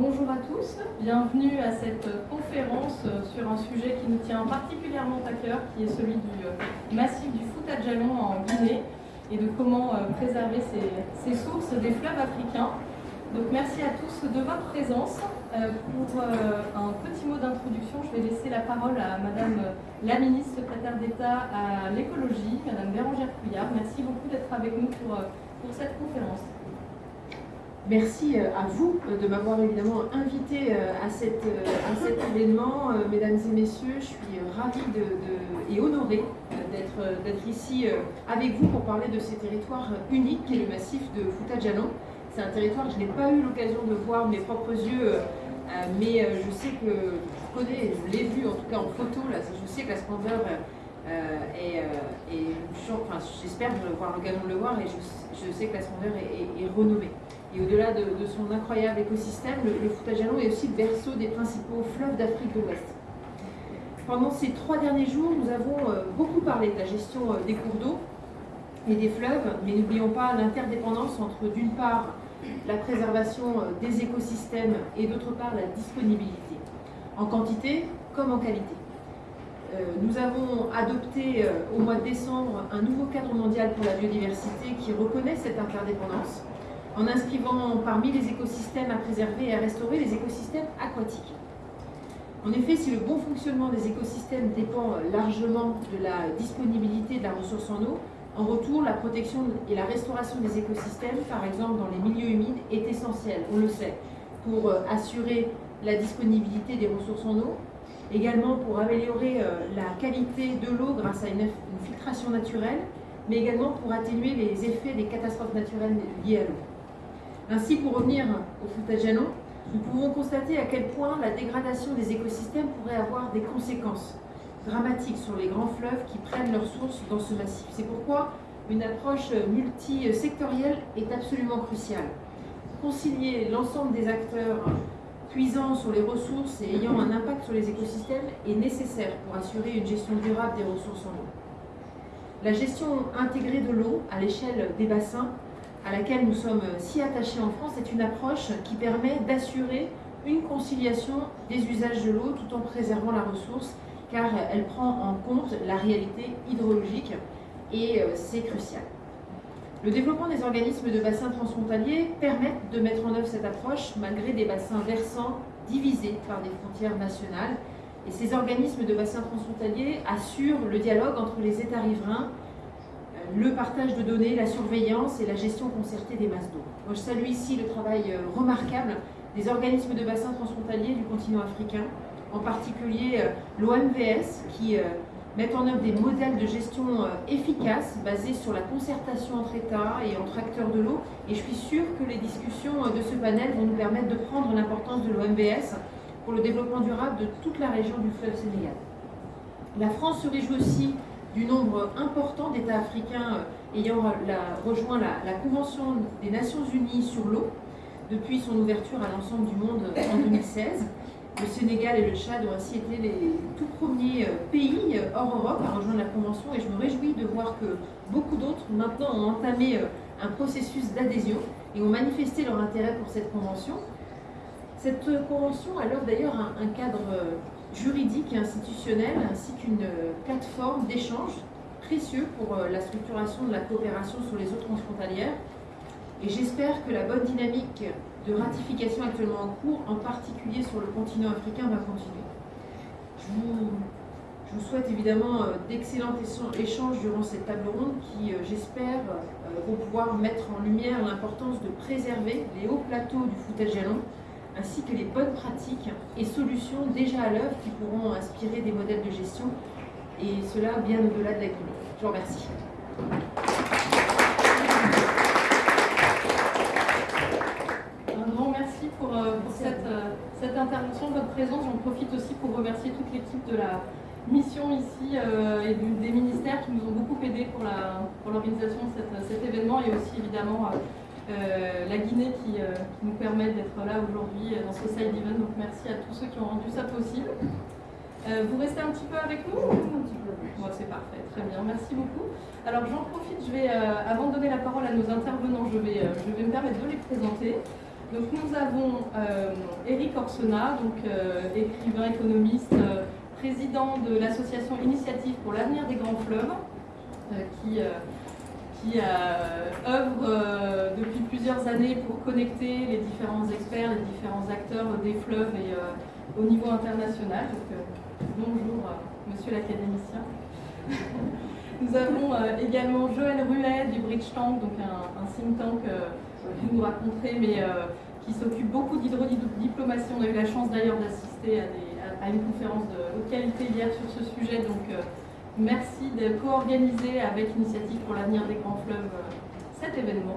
bonjour à tous, bienvenue à cette conférence sur un sujet qui nous tient particulièrement à cœur, qui est celui du massif du Fouta Djallon en Guinée et de comment préserver ces, sources des fleuves africains. Donc merci à tous de votre présence. Pour un petit mot d'introduction, je vais laisser la parole à Madame la ministre secrétaire d'État à l'écologie, Madame Bérangère Couillard. Merci beaucoup d'être avec nous pour cette conférence. Merci euh, à vous euh, de m'avoir évidemment invité euh, à, cet événement. Mesdames et messieurs, je suis ravie et honorée d'être ici avec vous pour parler de ces territoires uniques qui est le massif de Fouta Djallon. C'est un territoire que je n'ai pas eu l'occasion de voir de mes propres yeux, mais je sais que je connais, je l'ai vu en tout cas en photo, là, je sais que la splendeur est, enfin, j'espère avoir l'occasion de le voir et je, sais que la splendeur est renommée. Et au-delà de, son incroyable écosystème, le, le est aussi le berceau des principaux fleuves d'Afrique de l'Ouest. Pendant ces trois derniers jours, nous avons euh, beaucoup parlé de la gestion euh, des cours d'eau et des fleuves, mais n'oublions pas l'interdépendance entre d'une part la préservation euh, des écosystèmes et d'autre part la disponibilité, en quantité comme en qualité. Nous avons adopté au mois de décembre un nouveau cadre mondial pour la biodiversité qui reconnaît cette interdépendance en inscrivant parmi les écosystèmes à préserver et à restaurer les écosystèmes aquatiques. En effet, si le bon fonctionnement des écosystèmes dépend largement de la disponibilité de la ressource en eau, en retour, la protection et la restauration des écosystèmes, par exemple dans les milieux humides, est essentielle, on le sait, pour euh, assurer la disponibilité des ressources en eau, également pour améliorer euh, la qualité de l'eau grâce à une filtration naturelle, mais également pour atténuer les effets des catastrophes naturelles liées à l'eau. Ainsi, pour revenir au Futajalon, nous pouvons constater à quel point la dégradation des écosystèmes pourrait avoir des conséquences dramatiques sur les grands fleuves qui prennent leur source dans ce massif. C'est pourquoi une approche multisectorielle est absolument cruciale. Concilier l'ensemble des acteurs puisant sur les ressources et ayant un impact sur les écosystèmes est nécessaire pour assurer une gestion durable des ressources en eau. La gestion intégrée de l'eau à l'échelle des bassins à laquelle nous sommes si attachés en France est une approche qui permet d'assurer une conciliation des usages de l'eau tout en préservant la ressource car elle prend en compte la réalité hydrologique et euh, c'est crucial. Le développement des organismes de bassins transfrontaliers permet de mettre en œuvre cette approche malgré des bassins versants divisés par des frontières nationales. Et ces organismes de bassins transfrontaliers assurent le dialogue entre les États riverains le partage de données, la surveillance et la gestion concertée des masses d'eau. Je salue ici le travail euh, remarquable des organismes de bassins transfrontaliers du continent africain, en particulier euh, l'OMVS, qui euh, met en œuvre des modèles de gestion efficaces basés sur la concertation entre États et entre acteurs de l'eau. Et je suis sûre que les discussions de ce panel vont nous permettre de prendre l'importance de l'OMVS pour le développement durable de toute la région du fleuve Sénégal. La France se réjouit aussi du nombre important d'États africains euh, ayant rejoint la, Convention des Nations Unies sur l'eau depuis son ouverture à l'ensemble du monde en 2016. Le Sénégal et le Tchad ont ainsi été les tout premiers euh, pays euh, hors Europe à rejoindre la Convention et je me réjouis de voir que beaucoup d'autres maintenant ont entamé un processus d'adhésion et ont manifesté leur intérêt pour cette Convention. Cette Convention a l'œuvre d'ailleurs un cadre juridique et institutionnelle, ainsi qu'une plateforme d'échange précieux pour euh, la structuration de la coopération sur les eaux transfrontalières. Et j'espère que la bonne dynamique de ratification actuellement en cours, en particulier sur le continent africain, va continuer. Je vous, souhaite évidemment euh, d'excellents échanges durant cette table ronde qui, euh, j'espère, vont pouvoir mettre en lumière l'importance de préserver les hauts plateaux du foutage jalon ainsi que les bonnes pratiques et solutions déjà à l'œuvre qui pourront inspirer des modèles de gestion, et cela bien au-delà de la Guinée. Je vous remercie. Un grand merci pour, euh, cette, euh, cette, intervention, votre présence. J'en profite aussi pour remercier toute l'équipe de la mission ici euh, et des ministères qui nous ont beaucoup aidés pour l'organisation de cet événement et aussi évidemment euh, la Guinée euh, qui, nous permet d'être là aujourd'hui euh, dans ce side event. Donc merci à tous ceux qui ont rendu ça possible. vous restez un petit peu avec nous? C'est parfait, très bien, merci beaucoup. Alors j'en profite, je vais, avant de donner la parole à nos intervenants, je vais, je vais me permettre de les présenter. Donc nous avons Eric Orsena, donc écrivain, économiste, président de l'association Initiative pour l'avenir des grands fleuves, qui qui œuvre depuis plusieurs années pour connecter les différents experts, les différents acteurs des fleuves et au niveau international. bonjour, monsieur l'académicien. Nous avons euh, également Joël Ruet du Bridge Tank, donc un, think tank euh, que vous nous raconterez, mais euh, qui s'occupe beaucoup d'hydrodiplomatie. On a eu la chance d'ailleurs d'assister à, une conférence de haute qualité hier sur ce sujet, donc merci de co-organiser avec Initiative pour l'avenir des grands fleuves cet événement.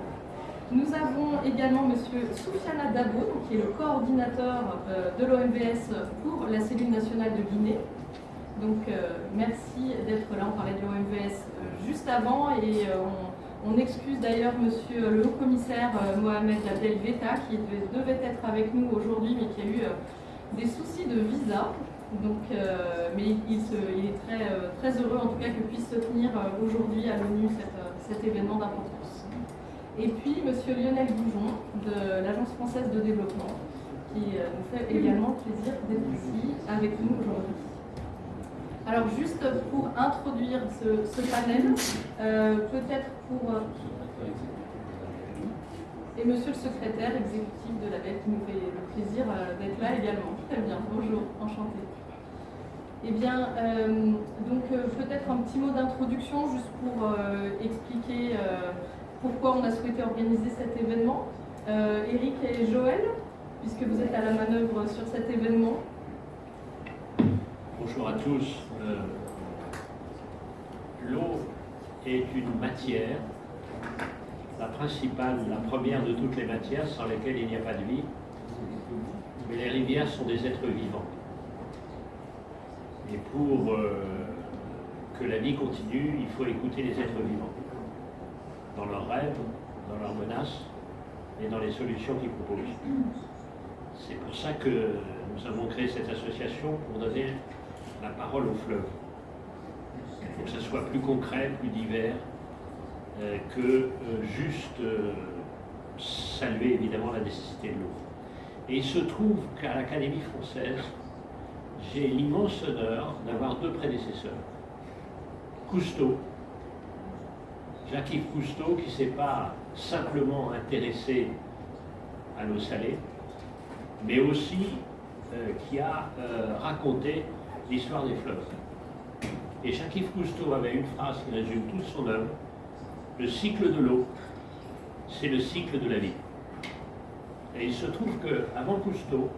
Nous avons également M. Soufiana Dabo, qui est le coordinateur de l'OMVS pour la cellule nationale de Guinée. Donc euh, merci d'être là, on parlait de l'OMVS euh, juste avant et euh, on, excuse d'ailleurs monsieur le haut-commissaire Mohamed Abdel Veta qui devait, être avec nous aujourd'hui mais qui a eu des soucis de visa. Donc, mais il, est très, très heureux en tout cas que puisse se tenir aujourd'hui à l'ONU cet événement d'importance. Et puis monsieur Lionel Goujon de l'Agence française de développement qui nous fait également plaisir d'être ici avec nous aujourd'hui. Alors juste pour introduire ce, panel, euh, peut-être pour... Euh, et monsieur le secrétaire exécutif de la BEC qui nous fait le plaisir euh, d'être là également. Très bien, bonjour, enchanté. Eh bien, donc peut-être un petit mot d'introduction juste pour expliquer pourquoi on a souhaité organiser cet événement. Eric et Joël, puisque vous êtes à la manœuvre sur cet événement, Bonjour à tous. Euh, l'eau est une matière, la principale, la première de toutes les matières sans lesquelles il n'y a pas de vie. Mais les rivières sont des êtres vivants. Et pour euh, que la vie continue, il faut écouter les êtres vivants. Dans leurs rêves, dans leurs menaces et dans les solutions qu'ils proposent. C'est pour ça que nous avons créé cette association pour donner la parole au fleuve. Pour que ça soit plus concret, plus divers, euh, que euh, juste saluer évidemment la nécessité de l'eau. Et il se trouve qu'à l'Académie française, j'ai l'immense honneur d'avoir deux prédécesseurs. Cousteau, Jacques-Yves Cousteau, qui ne s'est pas simplement intéressé à l'eau salée, mais aussi qui a raconté l'histoire des fleuves. Et Jacques-Yves Cousteau avait une phrase qui résume toute son œuvre. Le cycle de l'eau, c'est le cycle de la vie. Et il se trouve qu'avant Cousteau,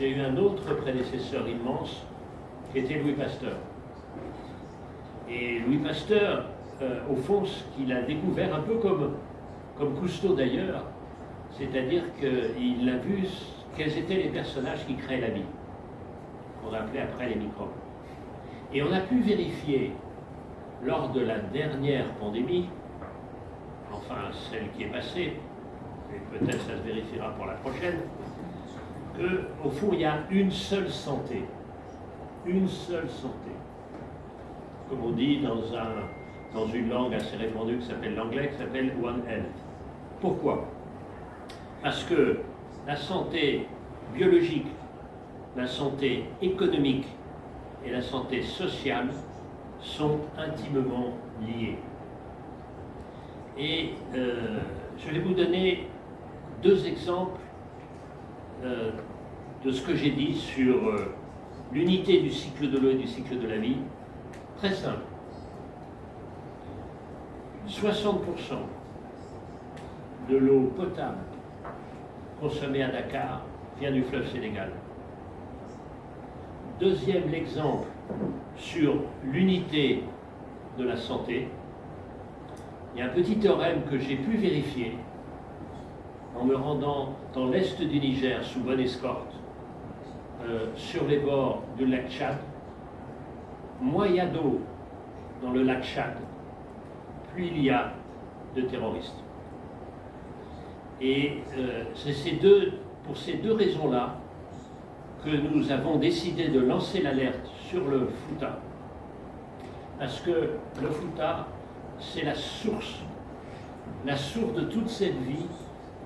j'ai eu un autre prédécesseur immense qui était Louis Pasteur. Et Louis Pasteur, euh, au fond, ce qu'il a découvert, un peu comme, comme Cousteau d'ailleurs, c'est-à-dire qu'il a vu quels étaient les personnages qui créaient la vie qu'on appelait après les microbes. Et on a pu vérifier lors de la dernière pandémie, enfin celle qui est passée, et peut-être ça se vérifiera pour la prochaine, qu'au fond il y a une seule santé. Une seule santé. Comme on dit dans, un, dans une langue assez répandue qui s'appelle l'anglais, qui s'appelle One Health. Pourquoi? Parce que la santé biologique la santé économique et la santé sociale sont intimement liées. Et euh, je vais vous donner deux exemples euh, de ce que j'ai dit sur euh, l'unité du cycle de l'eau et du cycle de la vie. Très simple. 60% de l'eau potable consommée à Dakar vient du fleuve Sénégal. Deuxième exemple sur l'unité de la santé. Il y a un petit théorème que j'ai pu vérifier en me rendant dans l'est du Niger sous bonne escorte, euh, sur les bords du lac Tchad. Moins il y a d'eau dans le lac Tchad, plus il y a de terroristes. Et euh, c'est pour ces deux raisons-là que nous avons décidé de lancer l'alerte sur le Fouta. Parce que le Fouta, c'est la source, la source de toute cette vie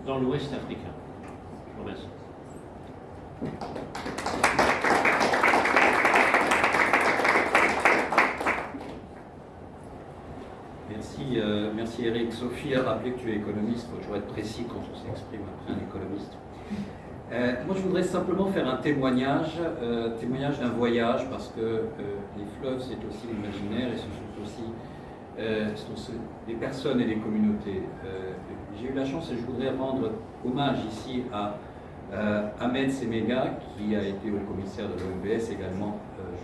dans l'Ouest africain. Merci, euh, merci Eric. Sophie a rappelé que tu es économiste, il faut toujours être précis quand on s'exprime après un économiste. Euh, moi, je voudrais simplement faire un témoignage, euh, témoignage d'un voyage, parce que euh, les fleuves, c'est aussi l'imaginaire et ce sont aussi des personnes et des communautés. J'ai eu la chance et je voudrais rendre hommage ici à Ahmed Semega, qui a été au commissaire de l'OMBS également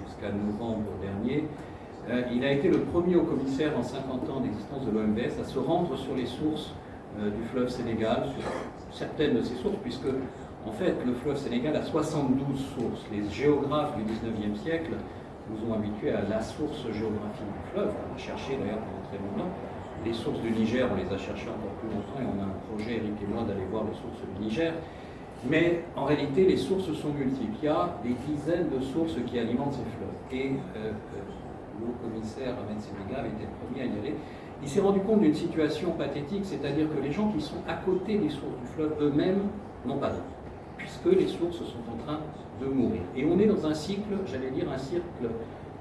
jusqu'à novembre dernier. il a été le premier au commissaire en 50 ans d'existence de l'OMBS à se rendre sur les sources du fleuve Sénégal, sur certaines de ces sources, puisque en fait, le fleuve Sénégal a 72 sources. Les géographes du 19e siècle nous ont habitués à la source géographique du fleuve. On a cherché d'ailleurs pendant très longtemps. Les sources du Niger, on les a cherchées encore plus longtemps et on a un projet, Eric et moi, d'aller voir les sources du Niger. Mais en réalité, les sources sont multiples. Il y a des dizaines de sources qui alimentent ces fleuves. Et euh, euh, le commissaire Ahmed Sénégal était le premier à y aller. Il s'est rendu compte d'une situation pathétique, c'est-à-dire que les gens qui sont à côté des sources du fleuve eux-mêmes n'ont pas d'eau puisque les sources sont en train de mourir. Et on est dans un cycle, j'allais dire un cycle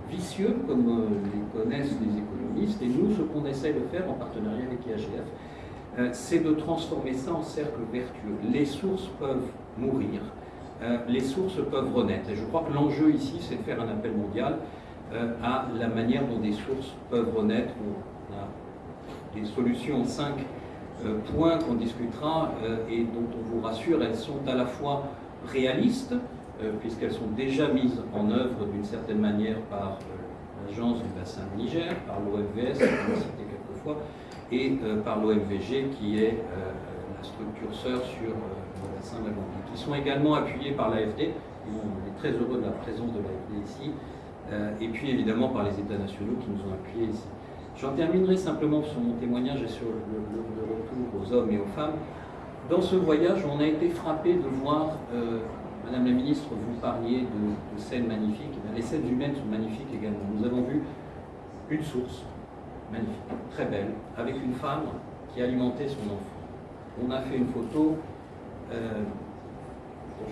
vicieux, comme euh, les connaissent les économistes, et nous, ce qu'on essaie de faire en partenariat avec euh, c'est de transformer ça en cercle vertueux. Les sources peuvent mourir, euh, les sources peuvent renaître. Et je crois que l'enjeu ici, c'est de faire un appel mondial à la manière dont des sources peuvent renaître. On a des solutions 5 euh, points qu'on discutera euh, et dont on vous rassure, elles sont à la fois réalistes, euh, puisqu'elles sont déjà mises en œuvre d'une certaine manière par l'agence du bassin de Niger, par l'OMVS, on l'a cité quelques fois, et par l'OMVG qui est la structure sœur sur le bassin de la Gambie, qui sont également appuyés par l'AFD, on est très heureux de la présence de l'AFD ici, et puis évidemment par les États nationaux qui nous ont appuyés ici. J'en terminerai simplement sur mon témoignage et sur le, retour aux hommes et aux femmes. Dans ce voyage, on a été frappé de voir, euh, Madame la Ministre, vous parliez de, scènes magnifiques. Les scènes humaines sont magnifiques également. Nous avons vu une source magnifique, très belle, avec une femme qui alimentait son enfant. On a fait une photo, euh,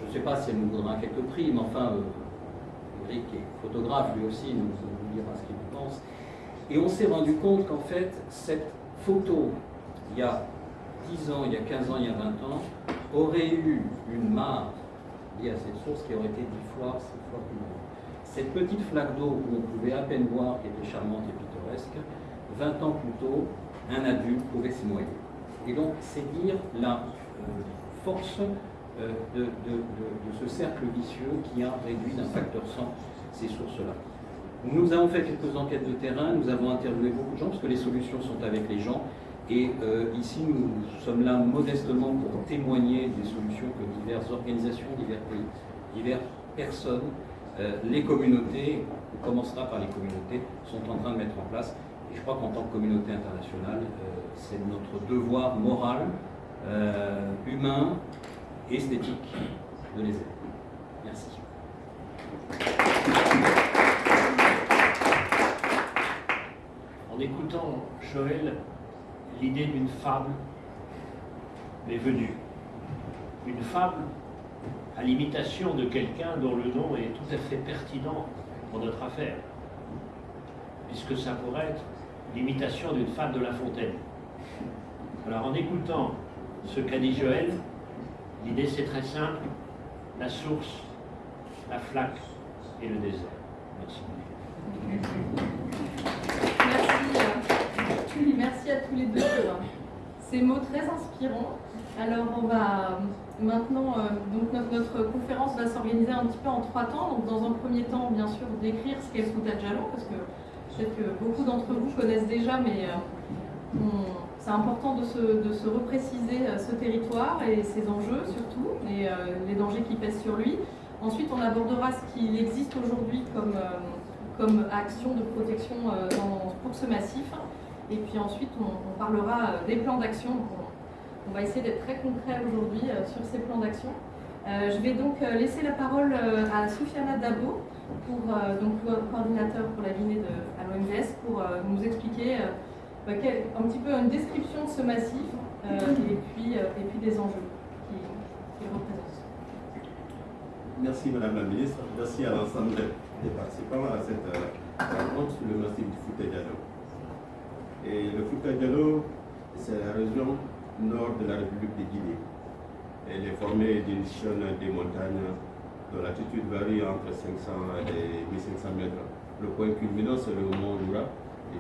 je ne sais pas si elle nous donnera quelques prix, mais enfin, euh, Eric est photographe lui aussi, nous, nous dira ce qu'il pense. Et on s'est rendu compte qu'en fait, cette photo, il y a 10 ans, il y a 15 ans, il y a 20 ans, aurait eu une mare liée à cette source qui aurait été 10 fois, 6 fois plus grande. Cette petite flaque d'eau où on pouvait à peine voir, qui était charmante et pittoresque, 20 ans plus tôt, un adulte pouvait s'y noyer. Et donc, c'est dire la euh, force euh, de, ce cercle vicieux qui a réduit d'un facteur 100 ces sources-là. Nous avons fait quelques enquêtes de terrain, nous avons interviewé beaucoup de gens, parce que les solutions sont avec les gens. Et euh, ici, nous sommes là modestement pour témoigner des solutions que diverses organisations, diverses personnes, les communautés, on commencera par les communautés, sont en train de mettre en place. Et je crois qu'en tant que communauté internationale, euh, c'est notre devoir moral, humain, esthétique de les aider. Merci. en écoutant Joël, l'idée d'une fable m'est venue. Une fable à l'imitation de quelqu'un dont le nom est tout à fait pertinent pour notre affaire, puisque ça pourrait être l'imitation d'une fable de La Fontaine. Alors en écoutant ce qu'a dit Joël, l'idée c'est très simple, la source, la flaque et le désert. Merci. Merci à tous les deux pour ces mots très inspirants. Alors on va maintenant, euh, donc notre, conférence va s'organiser un petit peu en trois temps. Donc dans un premier temps, bien sûr, décrire ce qu'est le Jalon, parce que peut-être que beaucoup d'entre vous connaissent déjà, mais euh, c'est important de se, repréciser euh, ce territoire et ses enjeux surtout, et les dangers qui pèsent sur lui. Ensuite, on abordera ce qu'il existe aujourd'hui comme, action de protection pour ce massif. Et puis ensuite, on, parlera euh, des plans d'action. On, va essayer d'être très concret aujourd'hui euh, sur ces plans d'action. Euh, je vais donc laisser la parole à Soufiana Dabo, pour, donc, coordinateur pour la Guinée de, pour nous expliquer bah, un petit peu une description de ce massif et, puis, et puis des enjeux qu'il représente. Merci Madame la Ministre, merci à l'ensemble des participants à cette euh, rencontre sur le massif du Fouta. Et le Fouta c'est la région nord de la République de Guinée. Elle est formée d'une chaîne des montagnes dont l'altitude varie entre 500 et 1500 mètres. Le point culminant, c'est le mont Lura,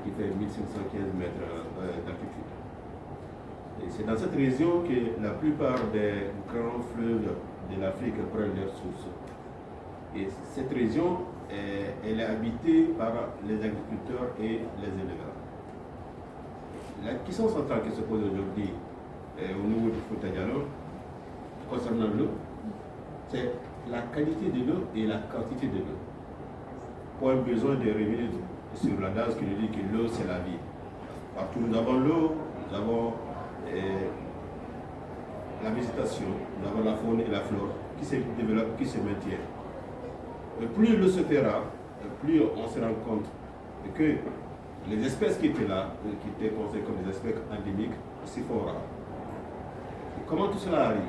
qui fait 1515 mètres euh, d'altitude. C'est dans cette région que la plupart des grands fleuves de l'Afrique prennent leurs sources. Et cette région, elle est habitée par les agriculteurs et les éleveurs. La question centrale qui se pose aujourd'hui au niveau du Foutadialo, concernant l'eau, c'est la qualité de l'eau et la quantité de l'eau. Pour un besoin de revenir sur la base qui nous dit que l'eau c'est la vie. Partout nous avons l'eau, nous avons la végétation, nous avons la faune et la flore qui se développent, qui se maintiennent. Et plus l'eau se fera, plus on se rend compte que les espèces qui étaient là, qui étaient considérées comme des espèces endémiques, s'y font rares. comment tout cela arrive?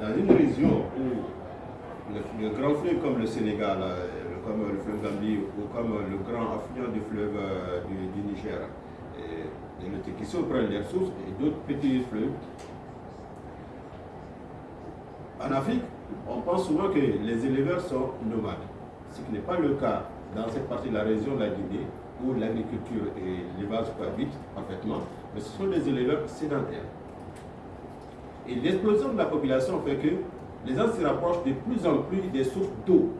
Dans une région où le, grand fleuve comme le Sénégal, euh, comme le fleuve Gambie ou comme le grand affluent du fleuve euh, du, Niger, et, le Tekiso prennent leurs sources et d'autres petits fleuves. En Afrique, on pense souvent que les éleveurs sont nomades, ce qui n'est pas le cas dans cette partie de la région de la Guinée, où l'agriculture et l'élevage cohabitent parfaitement, mais ce sont des éleveurs sédentaires. Et l'explosion de la population fait que les gens se rapprochent de plus en plus des sources d'eau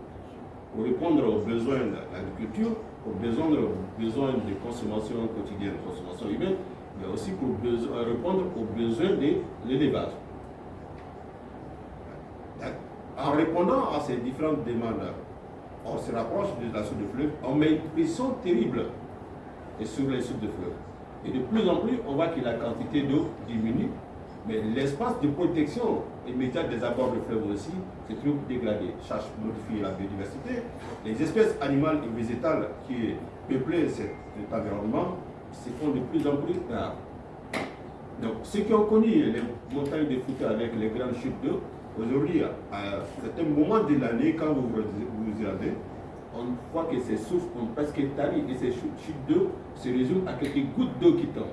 pour répondre aux besoins de l'agriculture, aux besoins, de consommation quotidienne, consommation humaine, mais aussi pour répondre aux besoins de l'élevage. En répondant à ces différentes demandes, on se rapproche de la source de fleuve, on met une pression terrible sur les sources de fleuve. Et de plus en plus, on voit que la quantité d'eau diminue, mais l'espace de protection immédiate des abords de fleuve aussi se trouve dégradé. Cherche modifier la biodiversité. Les espèces animales et végétales qui peuplaient cet, environnement se font de plus en plus rares. Donc, ceux qui ont connu les montagnes de Fouta avec les grandes chutes d'eau, Aujourd'hui, à certains moments de l'année, quand vous vous regardez, on voit que ces sources ont presque tari et ces chutes d'eau se résument à quelques gouttes d'eau qui tombent.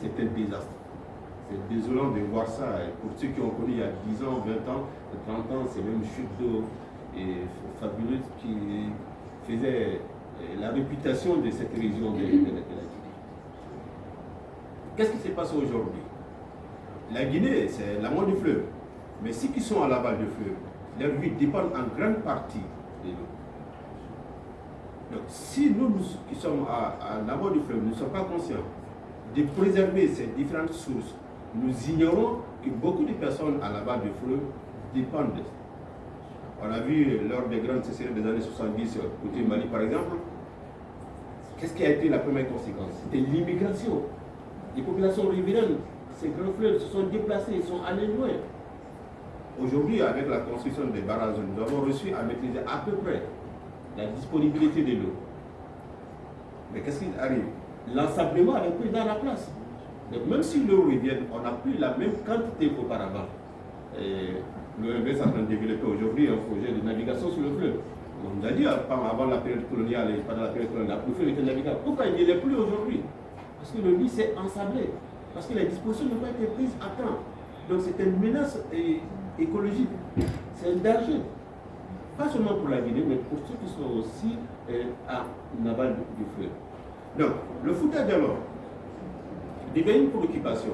C'est un désastre. C'est désolant de voir ça. Et pour ceux qui ont connu il y a 10 ans, 20 ans, 30 ans, ces mêmes chutes d'eau fabuleuses qui faisaient euh, la réputation de cette région de, la Guinée. Qu'est-ce qui se passe aujourd'hui? La Guinée, c'est la du fleuve. Mais ceux qui sont à l'aval du fleuve, leur vie dépend en grande partie de l'eau. Donc, si nous, qui sommes à, à du fleuve, ne sommes pas conscients de préserver ces différentes sources, nous ignorons que beaucoup de personnes à l'aval du fleuve dépendent de. On a vu lors des grandes sécheresses des années 70, côté Mali par exemple, qu'est-ce qui a été la première conséquence? C'était l'immigration. Les populations riveraines, ces grands fleuves se sont déplacés, ils sont allés loin. Aujourd'hui, avec la construction des barrages, nous avons reçu à maîtriser à peu près la disponibilité de l'eau. Mais qu'est-ce qui arrive? L'ensablement avait pris dans la place. Même si l'eau revient, on n'a plus la même quantité qu'auparavant. L'OMV est en train de développer aujourd'hui un projet de navigation sur le fleuve. On nous a dit avant la période coloniale et pendant la période coloniale, le fleuve était navigable. Pourquoi il n'y est plus aujourd'hui? Parce que le lit s'est ensablé. Parce que les dispositions n'ont pas été prises à temps. Donc c'est une menace écologique. C'est un danger. Pas seulement pour la Guinée, mais pour ceux qui sont aussi euh, à Naval du fleuve. Donc, le foutage alors devient une préoccupation,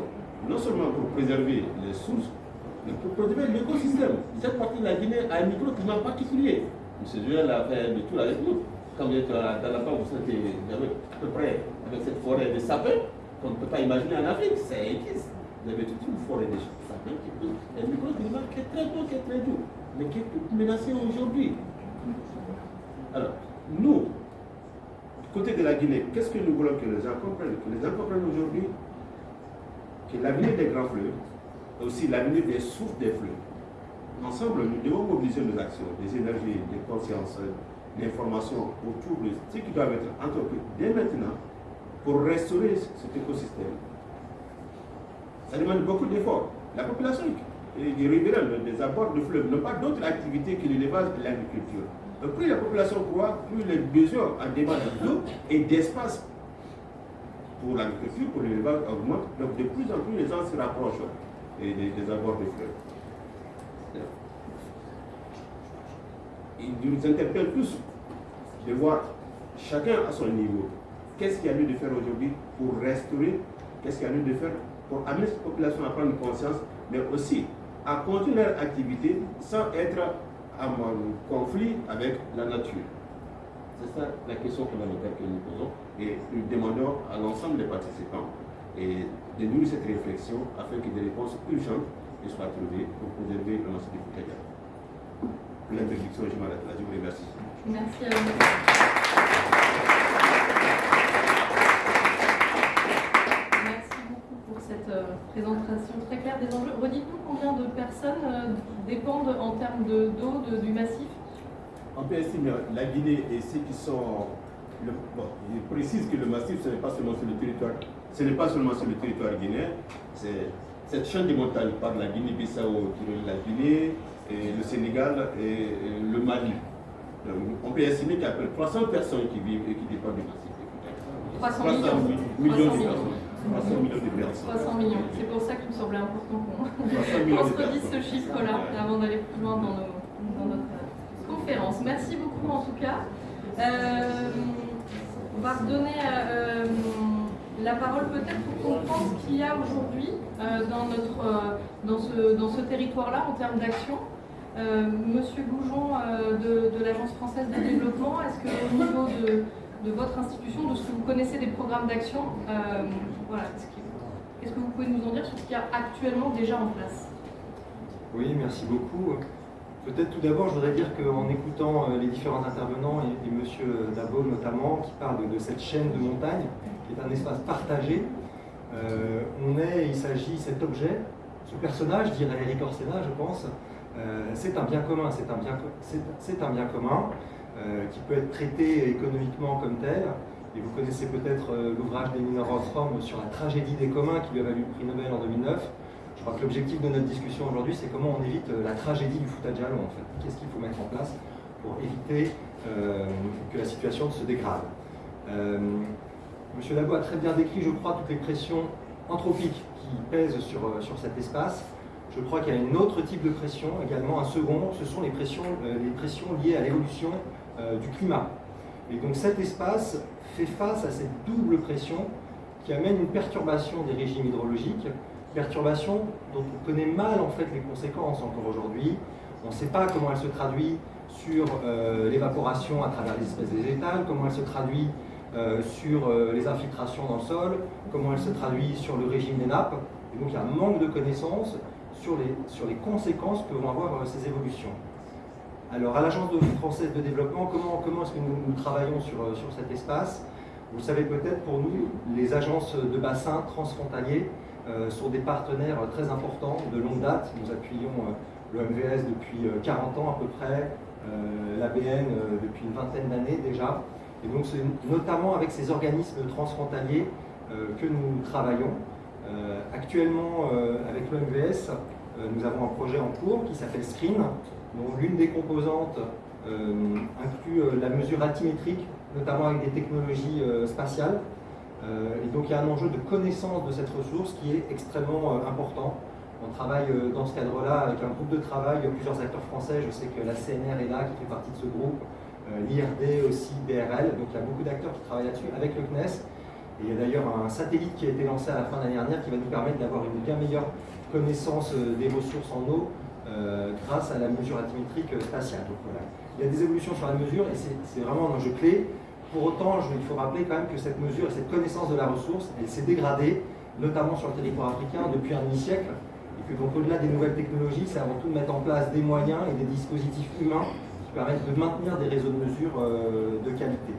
non seulement pour préserver les sources, mais pour préserver l'écosystème. Cette partie de la Guinée a un microclimat particulier. M. Joël a fait de tout avec nous. Quand vous êtes dans la banque, vous êtes à peu près avec cette forêt de sapins qu'on ne peut pas imaginer en Afrique. C'est existe. Vous avez toute une forêt de sapins qui. Un microclimat qui est très beau, qui est très doux, mais qui est tout menacé aujourd'hui. Alors, nous, du côté de la Guinée, qu'est-ce que nous voulons que les gens comprennent Que les gens comprennent aujourd'hui? Que l'avenir des grands fleuves et aussi l'avenir des sources des fleuves. Ensemble, nous devons mobiliser nos actions, des énergies, des consciences, l'information autour de ce qui doit être entrepris dès maintenant pour restaurer cet écosystème ça demande beaucoup d'efforts. La population des riverains, des abords de fleuves, n'ont pas d'autres activités que l'élevage et l'agriculture. Plus la population croît, plus les besoins en débat d'eau et d'espace pour l'agriculture, pour l'élevage augmentent. Donc de plus en plus les gens se rapprochent des, des abords de fleuves. Il nous interpelle tous de voir chacun à son niveau. Qu'est-ce qu'il y a lieu de faire aujourd'hui pour restaurer? Qu'est-ce qu'il y a lieu de faire pour amener cette population à prendre conscience, mais aussi à continuer leur activité sans être en conflit avec la nature? C'est ça la question que nous posons et nous demandons à l'ensemble des participants et de nourrir cette réflexion afin que des réponses urgentes soient trouvées pour préserver le massif du Foucault. Pour l'introduction, je m'arrête là. Je vous remercie. Merci à vous. Euh, présentation très claire des enjeux. Redites-nous combien de personnes euh, dépendent en termes d'eau du massif? On peut estimer la Guinée et ceux qui sont. Le, bon, je précise que le massif, ce n'est pas seulement sur le territoire, ce n'est pas seulement sur le territoire guinéen, c'est cette chaîne de montagnes par la Guinée-Bissau la Guinée, et le Sénégal et, le Mali. on peut estimer qu'il y a peu 300 personnes qui vivent et qui dépendent du massif. 300, millions. millions de personnes. 300 millions de personnes. 300 millions. C'est pour ça qu'il me semblait important qu'on se redise ce chiffre-là avant d'aller plus loin dans, notre conférence. Merci beaucoup en tout cas. Euh, on va redonner euh, la parole peut-être pour comprendre ce qu'il y a aujourd'hui euh, dans, dans ce, dans ce territoire-là en termes d'action. Monsieur Goujon de, l'Agence française de développement, est-ce qu'au niveau de, votre institution, de ce que vous connaissez des programmes d'action. Euh, voilà, Qu'est-ce que vous pouvez nous en dire sur ce qu'il y a actuellement déjà en place? Oui, merci beaucoup. Peut-être tout d'abord, je voudrais dire qu'en écoutant euh, les différents intervenants et, M. Dabo notamment, qui parle de, cette chaîne de montagne, qui est un espace partagé, euh, on est, il s'agit, cet objet, ce personnage, dirait Eric Orsena, je pense, c'est un bien commun, c'est un bien, c'est un bien commun. Euh, qui peut être traité économiquement comme tel. Et vous connaissez peut-être euh, l'ouvrage d'Elinor Ostrom sur la tragédie des communs qui lui a valu le prix Nobel en 2009. Je crois que l'objectif de notre discussion aujourd'hui, c'est comment on évite euh, la tragédie du foutage à. Qu'est-ce qu'il faut mettre en place pour éviter que la situation se dégrade? Monsieur Labo a très bien décrit, je crois, toutes les pressions anthropiques qui pèsent sur, sur cet espace. Je crois qu'il y a un autre type de pression, également un second, ce sont les pressions, les pressions liées à l'évolution euh, du climat. Et donc cet espace fait face à cette double pression qui amène une perturbation des régimes hydrologiques, perturbation dont on connaît mal en fait les conséquences encore aujourd'hui. On ne sait pas comment elle se traduit sur euh, l'évaporation à travers les espèces végétales, comment elle se traduit euh, sur les infiltrations dans le sol, comment elle se traduit sur le régime des nappes. Et donc il y a un manque de connaissances sur les, sur les conséquences que vont avoir ces évolutions. Alors, à l'Agence française de développement, comment, comment est-ce que nous, travaillons sur, euh, sur, cet espace? Vous savez peut-être, pour nous, les agences de bassin transfrontaliers euh, sont des partenaires très importants de longue date. Nous appuyons euh, le MVS depuis 40 ans à peu près, l'ABN depuis une vingtaine d'années déjà. Et donc, c'est notamment avec ces organismes transfrontaliers que nous travaillons. actuellement, avec le MVS, nous avons un projet en cours qui s'appelle Screen, dont l'une des composantes euh, inclut euh, la mesure altimétrique, notamment avec des technologies euh, spatiales. Et donc il y a un enjeu de connaissance de cette ressource qui est extrêmement important. On travaille dans ce cadre-là avec un groupe de travail, plusieurs acteurs français, je sais que la CNR est là, qui fait partie de ce groupe, l'IRD aussi, BRL, donc il y a beaucoup d'acteurs qui travaillent là-dessus avec le CNES. Et il y a d'ailleurs un satellite qui a été lancé à la fin de l'année dernière qui va nous permettre d'avoir une bien meilleure connaissance des ressources en eau euh, grâce à la mesure altimétrique spatiale. Donc, voilà. Il y a des évolutions sur la mesure et c'est vraiment un enjeu clé. Pour autant, il faut rappeler quand même que cette mesure et cette connaissance de la ressource, elle s'est dégradée, notamment sur le territoire africain, depuis un demi-siècle. Et que donc au-delà des nouvelles technologies, c'est avant tout de mettre en place des moyens et des dispositifs humains qui permettent de maintenir des réseaux de mesure euh, de qualité.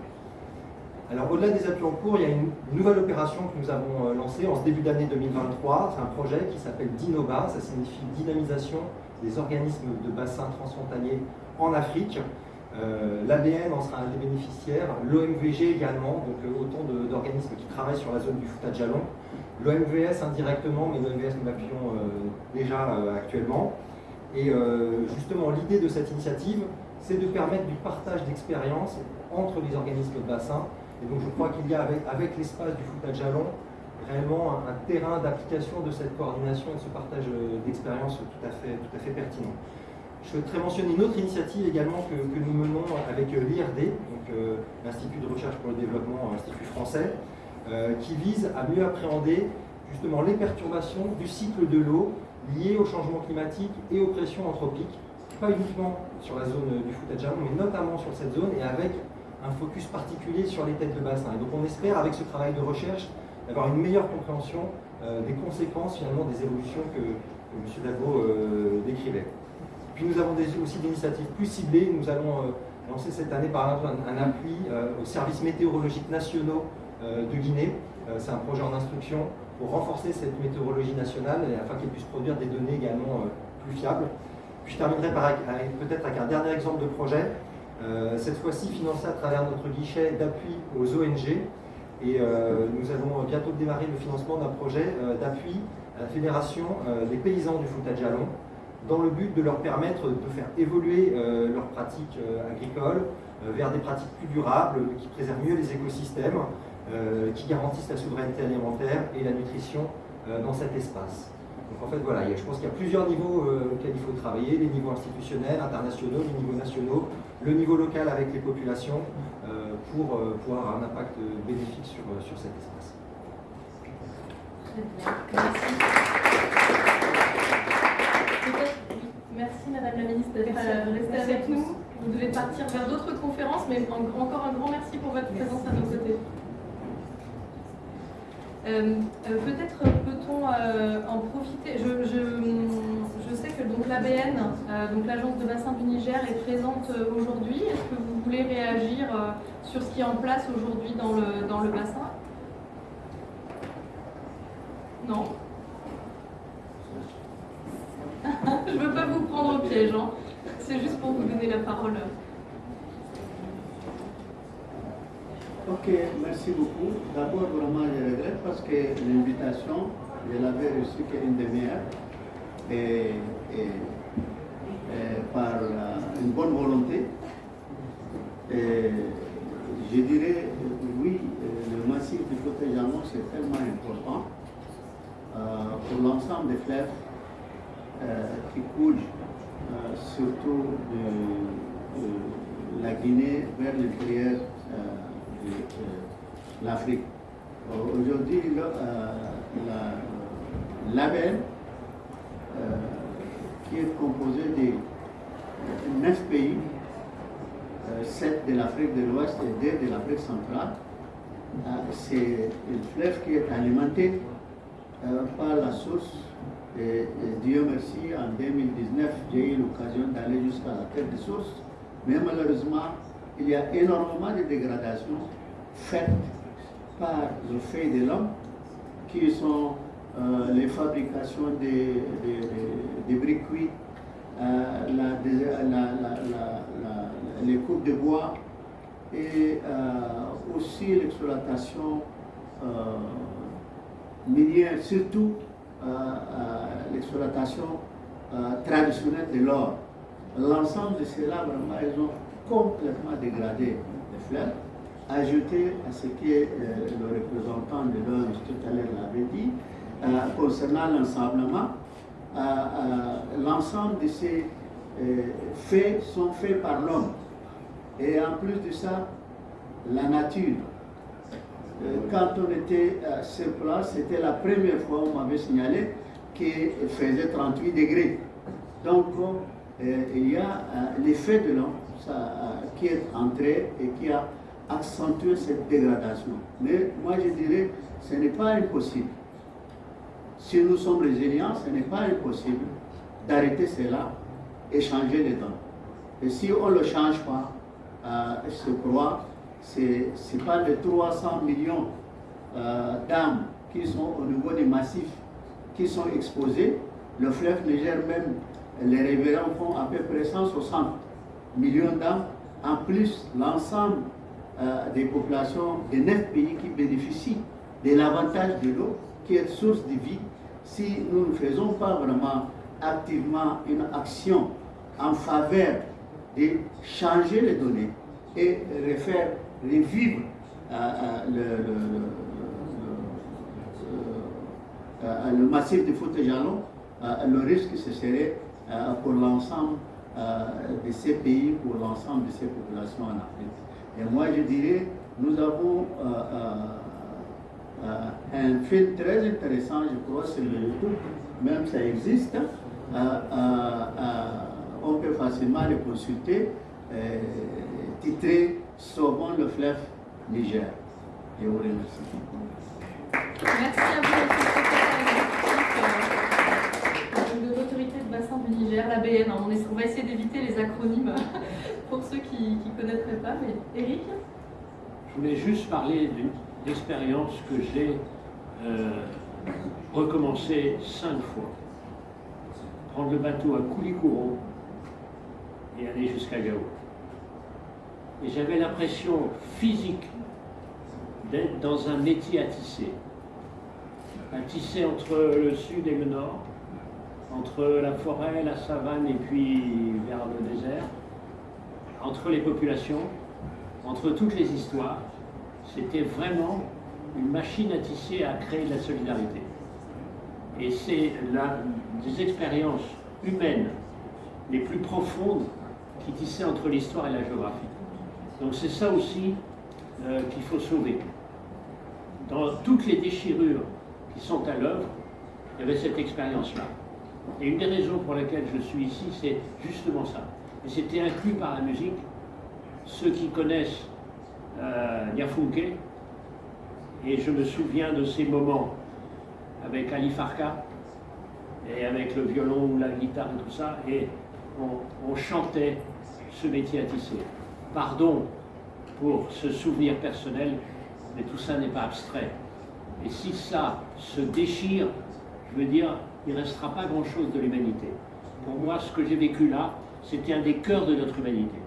Alors au-delà des appuis en cours, il y a une nouvelle opération que nous avons euh, lancée en ce début d'année 2023. C'est un projet qui s'appelle DINOBA, ça signifie dynamisation des organismes de bassins transfrontaliers en Afrique. Euh, L'ABN en sera un des bénéficiaires, l'OMVG également, donc euh, autant d'organismes qui travaillent sur la zone du Fouta Jalon. l'OMVS indirectement, mais l'OMVS nous l'appuyons déjà actuellement. Et justement, l'idée de cette initiative, c'est de permettre du partage d'expériences entre les organismes de bassin. Et donc je crois qu'il y a avec, l'espace du foutage jalon réellement un, terrain d'application de cette coordination et de ce partage d'expériences tout, à tout à fait pertinent. Je souhaiterais mentionner une autre initiative également que, nous menons avec l'IRD, donc euh, l'Institut de recherche pour le développement, Institut français, euh, qui vise à mieux appréhender justement les perturbations du cycle de l'eau liées au changement climatique et aux pressions anthropiques, pas uniquement sur la zone du Fouta mais notamment sur cette zone et avec un focus particulier sur les têtes de bassin. Et donc on espère, avec ce travail de recherche, d'avoir une meilleure compréhension euh, des conséquences finalement des évolutions que, M. Dabo décrivait. Nous avons aussi des initiatives plus ciblées. Nous allons euh, lancer cette année par exemple un, appui euh, aux services météorologiques nationaux euh, de Guinée. C'est un projet en instruction pour renforcer cette météorologie nationale afin qu'elle puisse produire des données également plus fiables. Puis je terminerai peut-être avec un dernier exemple de projet, cette fois-ci financé à travers notre guichet d'appui aux ONG. Et nous allons bientôt démarrer le financement d'un projet d'appui à la Fédération des paysans du Fouta-Djalon, dans le but de leur permettre de faire évoluer euh, leurs pratiques euh, agricoles euh, vers des pratiques plus durables, qui préservent mieux les écosystèmes, qui garantissent la souveraineté alimentaire et la nutrition dans cet espace. Donc en fait, voilà, je pense qu'il y a plusieurs niveaux auxquels il faut travailler, les niveaux institutionnels, internationaux, les niveaux nationaux, le niveau local avec les populations, pour pouvoir avoir un impact bénéfique sur, sur cet espace. Merci. Merci Madame la Ministre d'être euh, restée avec nous. Vous devez partir vers d'autres conférences, mais encore un grand merci pour votre présence à nos côtés. Euh, euh, peut-être peut-on en profiter. Je, sais que donc l'ABN, donc l'agence de bassin du Niger, est présente aujourd'hui. Est-ce que vous voulez réagir sur ce qui est en place aujourd'hui dans le, dans le bassin? Non? Je ne veux pas vous prendre au piège, hein. c'est juste pour vous donner la parole. Ok, merci beaucoup. D'abord, vraiment, je regrette parce que l'invitation, je l'avais reçue qu'une demi-heure et, par une bonne volonté. Et je dirais, oui, le massif du côté Jamon, c'est tellement important euh, pour l'ensemble des fleuves qui coule euh, surtout de, la Guinée vers l'intérieur euh, de, l'Afrique. Aujourd'hui, la, label qui est composé de neuf pays, sept de l'Afrique de l'Ouest et deux de l'Afrique centrale, c'est une fleuve qui est alimentée par la source et, Dieu merci, en 2019, j'ai eu l'occasion d'aller jusqu'à la terre des sources, mais malheureusement, il y a énormément de dégradations faites par le fait de l'homme, qui sont euh, les fabrications des, des, briques cuites, euh, les coupes de bois et euh, aussi l'exploitation minière, surtout l'exploitation euh, traditionnelle de l'or. L'ensemble de cela, vraiment, ils ont complètement dégradé les fleurs. Ajouté à ce que euh, le représentant de l'ONG tout à l'heure l'avait dit, euh, concernant l'ensemblement, l'ensemble de ces faits sont faits par l'homme. Et en plus de ça, la nature euh, quand on était sur place, c'était la première fois on m'avait signalé qu'il faisait 38 degrés. Donc, euh, il y a euh, l'effet de l'homme qui est entré et qui a accentué cette dégradation. Mais moi, je dirais, ce n'est pas impossible. Si nous sommes résilients, ce n'est pas impossible d'arrêter cela et changer les dents. Et si on ne le change pas, je crois ce n'est pas les 300 millions euh, d'âmes qui sont au niveau des massifs qui sont exposés. Le fleuve Niger même, les révérends font à peu près 160 millions d'âmes. En plus, l'ensemble euh, des populations des neuf pays qui bénéficient de l'avantage de l'eau qui est source de vie, si nous ne faisons pas vraiment activement une action en faveur de changer les données et refaire revivre euh, euh, le, le, le, massif de faute jalon, le risque ce serait pour l'ensemble de ces pays, pour l'ensemble de ces populations en Afrique. Et moi je dirais, nous avons un film très intéressant, je crois, sur le YouTube, même ça existe. on peut facilement le consulter, titré Sauvons le fleuve Niger. Je vous remercie. Merci à vous, Monsieur de l'autorité de bassin du Niger, l'ABN. On, va essayer d'éviter les acronymes pour ceux qui ne connaîtraient pas. Mais Eric Je voulais juste parler d'une expérience que j'ai euh, recommencé cinq fois. Prendre le bateau à Koulikoro et aller jusqu'à Gao. Et j'avais l'impression physique d'être dans un métier à tisser. Un tisser entre le sud et le nord, entre la forêt, la savane et puis vers le désert, entre les populations, entre toutes les histoires. C'était vraiment une machine à tisser, à créer de la solidarité. Et c'est des expériences humaines les plus profondes qui tissaient entre l'histoire et la géographie. Donc c'est ça aussi euh, qu'il faut sauver. Dans toutes les déchirures qui sont à l'œuvre, il y avait cette expérience-là. Et une des raisons pour lesquelles je suis ici, c'est justement ça. Et c'était inclus par la musique. Ceux qui connaissent euh, Yafunke, et je me souviens de ces moments avec Ali Farka, et avec le violon ou la guitare et tout ça, et on chantait ce métier à tisser pardon pour ce souvenir personnel, mais tout ça n'est pas abstrait. Et si ça se déchire, je veux dire, il ne restera pas grand-chose de l'humanité. Pour moi, ce que j'ai vécu là, c'était un des cœurs de notre humanité.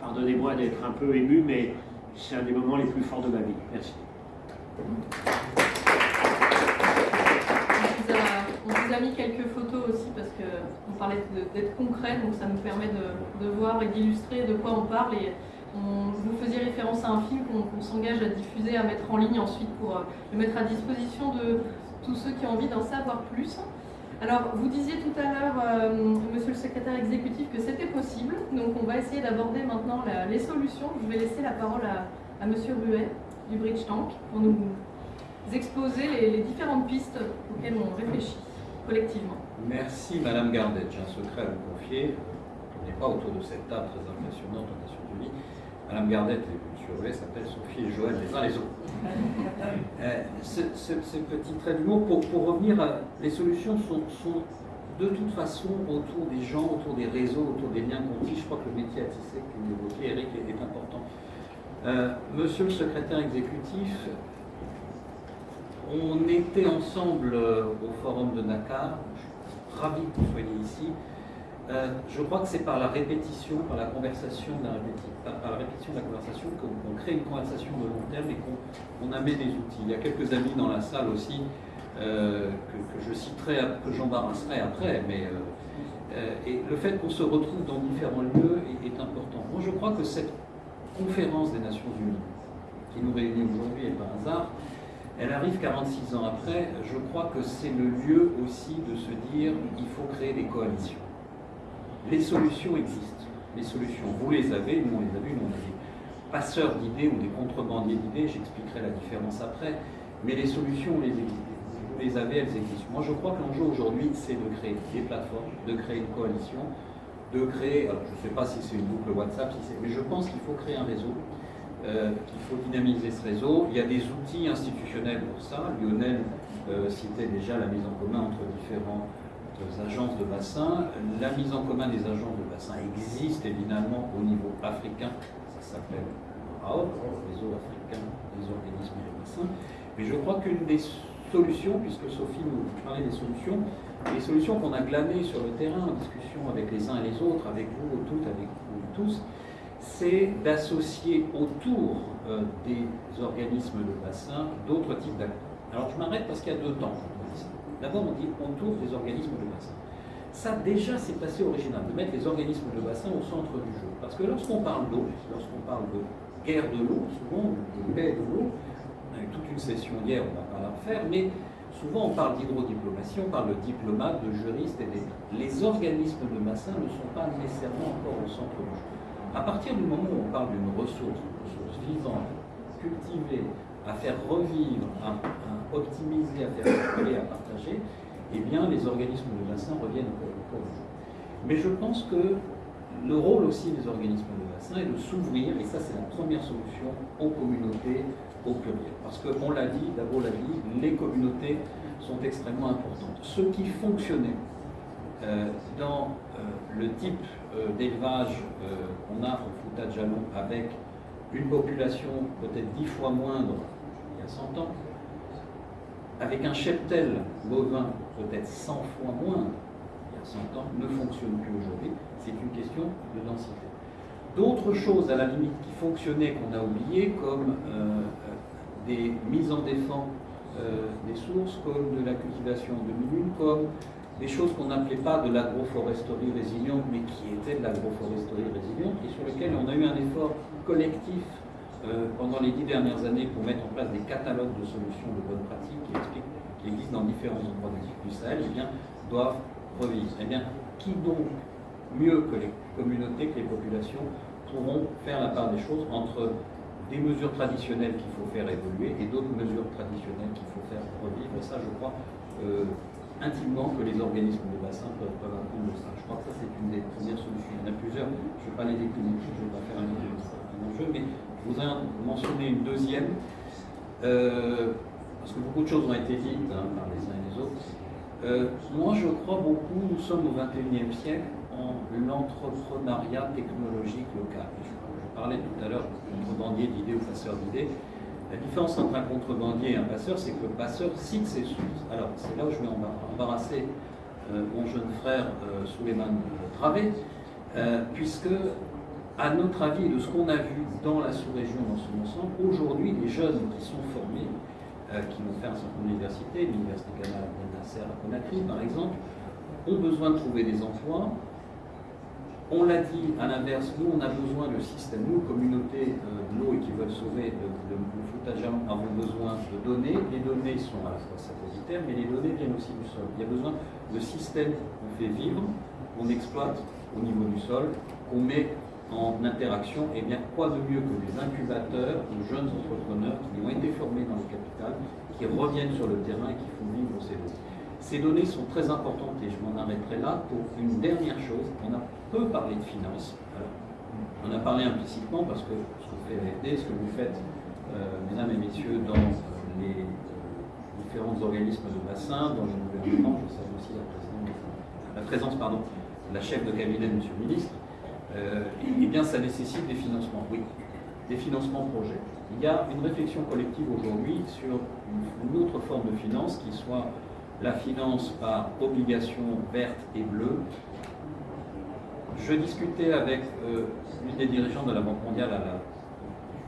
Pardonnez-moi d'être un peu ému, mais c'est un des moments les plus forts de ma vie. Merci. A mis quelques photos aussi parce qu'on parlait d'être concret, donc ça nous permet de, voir et d'illustrer de quoi on parle. Et on, vous faisiez référence à un film qu'on s'engage à diffuser, à mettre en ligne ensuite pour euh, le mettre à disposition de tous ceux qui ont envie d'en savoir plus. Alors, vous disiez tout à l'heure, euh, monsieur le secrétaire exécutif, que c'était possible. Donc, on va essayer d'aborder maintenant les solutions. Je vais laisser la parole à, à monsieur Ruet du Bridge Tank pour nous exposer les différentes pistes auxquelles on réfléchit collectivement. Merci Madame Gardet. J'ai un secret à vous confier. On n'est pas autour de cette table très impressionnante aux Nations Unies. Madame Gardet et M. Rouet s'appellent Sophie et Joël les uns les autres. euh, ce, petit trait d'humour, pour, pour revenir, à, les solutions sont, sont, de toute façon autour des gens, autour des réseaux, autour des liens qu'on Je crois que le métier à tisser que vous évoquez, Eric, est, important. Euh, monsieur le secrétaire exécutif, on était ensemble euh, au forum de Dakar. Je suis ravi que vous soyez ici. Euh, je crois que c'est par la répétition, par la conversation, par, la répétition de la conversation qu'on crée une conversation de long terme et qu'on amène des outils. Il y a quelques amis dans la salle aussi euh, que, je citerai, que j'embarrasserai après, mais et le fait qu'on se retrouve dans différents lieux est, est, important. Moi, je crois que cette conférence des Nations Unies qui nous réunit aujourd'hui est par hasard, elle arrive 46 ans après. Je crois que c'est le lieu aussi de se dire il faut créer des coalitions. Les solutions existent. Les solutions, vous les avez, nous on les a vues, nous on est des passeurs d'idées ou des contrebandiers d'idées, j'expliquerai la différence après, mais les solutions, vous les, avez, elles existent. Moi je crois que l'enjeu aujourd'hui, c'est de créer des plateformes, de créer une coalition, de créer, alors je ne sais pas si c'est une boucle WhatsApp, mais je pense qu'il faut créer un réseau euh, qu'il faut dynamiser ce réseau. Il y a des outils institutionnels pour ça. Lionel euh, citait déjà la mise en commun entre différentes agences de bassin. La mise en commun des agences de bassin existe évidemment au niveau africain. Ça s'appelle le réseau africain des organismes de bassin. Mais je crois qu'une des solutions, puisque Sophie nous parlait des solutions, les solutions qu'on a glanées sur le terrain en discussion avec les uns et les autres, avec vous toutes, avec vous tous, c'est d'associer autour euh, des organismes de bassin d'autres types d'acteurs. Alors je m'arrête parce qu'il y a deux temps. D'abord, on dit autour des organismes de bassin. Ça, déjà, c'est assez original de mettre les organismes de bassin au centre du jeu. Parce que lorsqu'on parle d'eau, lorsqu'on parle de guerre de l'eau, souvent, de paix de l'eau, on a toute une session hier, on va pas la refaire, mais souvent on parle d'hydrodiplomatie, on parle de diplomates, de juristes et d'État. Les organismes de bassin ne sont pas nécessairement encore au centre du jeu. À partir du moment où on parle d'une ressource, une ressource vivante, cultivée, à faire revivre, à, optimiser, à faire circuler, à partager, eh bien les organismes de bassin reviennent au cours. Mais je pense que le rôle aussi des organismes de bassin est de s'ouvrir, et ça c'est la première solution, aux communautés au pluriel. Parce qu'on l'a dit, d'abord l'a dit, les communautés sont extrêmement importantes. Ce qui fonctionnait euh, dans euh, le type d'élevage qu'on a au Fouta Jalon avec une population peut-être dix fois moindre il y a 100 ans, avec un cheptel bovin peut-être 100 fois moins il y a 100 ans, ne fonctionne plus aujourd'hui. C'est une question de densité. D'autres choses, à la limite, qui fonctionnaient, qu'on a oubliées, comme des mises en défense des sources, comme de la cultivation de demi comme des choses qu'on n'appelait pas de l'agroforesterie résiliente, mais qui étaient de l'agroforesterie résiliente, et sur lesquelles on a eu un effort collectif euh, pendant les dix dernières années pour mettre en place des catalogues de solutions de bonnes pratiques qui qui existent dans différents endroits du Sahel, eh bien, doivent revivre. Eh bien, qui donc, mieux que les communautés, que les populations, pourront faire la part des choses entre des mesures traditionnelles qu'il faut faire évoluer et d'autres mesures traditionnelles qu'il faut faire revivre? Et ça, je crois, euh, intimement que les organismes de bassin peuvent, peuvent apprendre ça. Je crois que ça, c'est une des premières solutions. Il y en a plusieurs, je ne vais pas les décliner, je ne vais pas faire un, enjeu, mais je voudrais en mentionner une deuxième, euh, parce que beaucoup de choses ont été dites hein, par les uns et les autres. Euh, moi, je crois beaucoup, nous sommes au XXIe siècle, en l'entrepreneuriat technologique local. Je, parlais tout à l'heure de contrebandier d'idées ou passeur d'idées. La différence entre un contrebandier et un passeur, c'est que le passeur cite ses sources. Alors, c'est là où je vais embarrasser euh, mon jeune frère euh, Souleymane Travé, euh, puisque, à notre avis, de ce qu'on a vu dans la sous-région dans son ensemble, aujourd'hui, les jeunes qui sont formés, qui vont faire un certain nombre d'universités, l'Université Canal Nasser à Conakry, par exemple, ont besoin de trouver des emplois, on l'a dit, à l'inverse, nous, on a besoin de système, nous, communauté euh, de l'eau et qui veulent sauver foutage avons besoin de données. Les données sont à la fois satellitaires, mais les données viennent aussi du sol. Il y a besoin de systèmes qu'on fait vivre, qu'on exploite au niveau du sol, qu'on met en interaction. Et bien, quoi de mieux que des incubateurs de jeunes entrepreneurs qui ont été formés dans le capital, qui reviennent sur le terrain et qui font vivre ces données. Ces données sont très importantes et je m'en arrêterai là pour une dernière chose. On a peu parlé de finances. on a parlé implicitement parce que ce que fait l'AFD, ce que vous faites, mesdames et messieurs, dans les euh, différents organismes de bassin, dans le gouvernement, je salue aussi la, présence pardon, de la chef de cabinet, monsieur le ministre, euh, eh bien ça nécessite des financements, oui, des financements projets. Il y a une réflexion collective aujourd'hui sur une autre forme de finance qui soit la finance par obligation verte et bleue. Je discutais avec euh, une des dirigeants de la Banque mondiale à la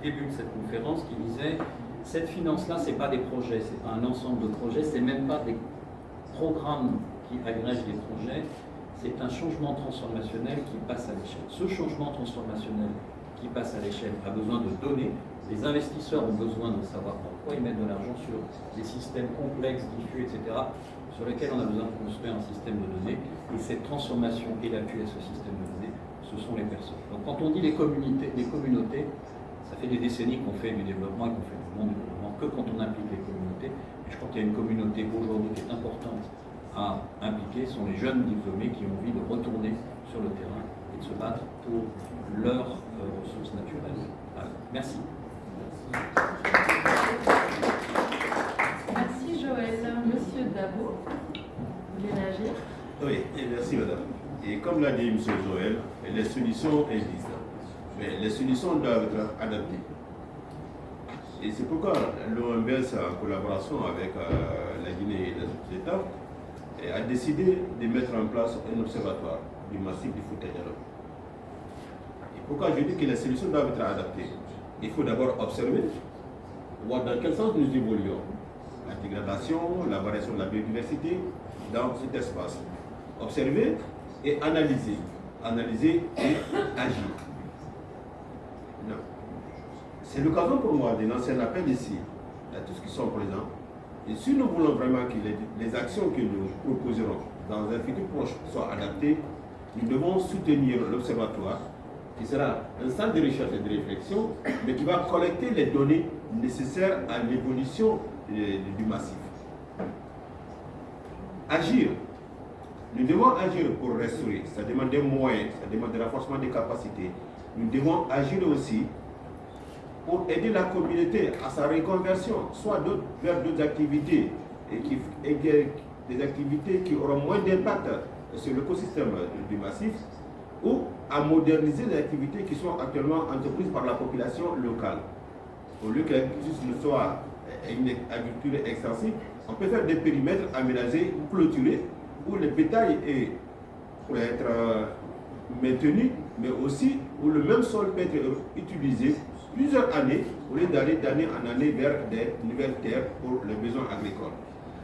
début de cette conférence qui disait cette finance-là, ce n'est pas des projets, ce n'est pas un ensemble de projets, ce n'est même pas des programmes qui agrègent des projets, c'est un changement transformationnel qui passe à l'échelle. Ce changement transformationnel qui passe à l'échelle a besoin de données, les investisseurs ont besoin de savoir pourquoi ils mettent de l'argent sur des systèmes complexes, diffus, etc., sur lesquels on a besoin de construire un système de données. Et cette transformation et l'appui à ce système de données, ce sont les personnes. Donc quand on dit les communautés, les communautés ça fait des décennies qu'on fait du développement et qu'on fait du monde du développement que quand on implique les communautés. Et je crois qu'il y a une communauté aujourd'hui qui est importante à impliquer, ce sont les jeunes diplômés qui ont envie de retourner sur le terrain et de se battre pour leurs euh, ressources naturelles. merci. Merci Joël. Monsieur Dabo, vous voulez réagir? Oui, merci madame. Et comme l'a dit monsieur Joël, les solutions existent. Mais les solutions doivent être adaptées. Et c'est pourquoi l'OMBS, en collaboration avec euh, la Guinée et les autres États, a décidé de mettre en place un observatoire du massif du Fouta-Diallo. Et pourquoi je dis que les solutions doivent être adaptées? Il faut d'abord observer, voir dans quel sens nous évoluons. la dégradation, la variation de la biodiversité dans cet espace. Observer et analyser. Analyser et agir. C'est l'occasion pour moi de lancer un appel ici à tous qui sont présents. Et si nous voulons vraiment que les, actions que nous proposerons dans un futur proche soient adaptées, nous devons soutenir l'Observatoire, qui sera un centre de recherche et de réflexion, mais qui va collecter les données nécessaires à l'évolution du massif. Agir. Nous devons agir pour restaurer. Ça demande des moyens, ça demande des renforcement des capacités. Nous devons agir aussi pour aider la communauté à sa reconversion, soit vers d'autres activités, et, qui, des activités qui auront moins d'impact sur l'écosystème du massif, ou à moderniser les activités qui sont actuellement entreprises par la population locale. Au lieu que l'agriculture ne soit une agriculture extensive, on peut faire des périmètres aménagés ou clôturés où le bétail est, être euh, maintenu, mais aussi où le même sol peut être utilisé plusieurs années au lieu d'aller d'année en année vers des nouvelles terres pour les besoins agricoles.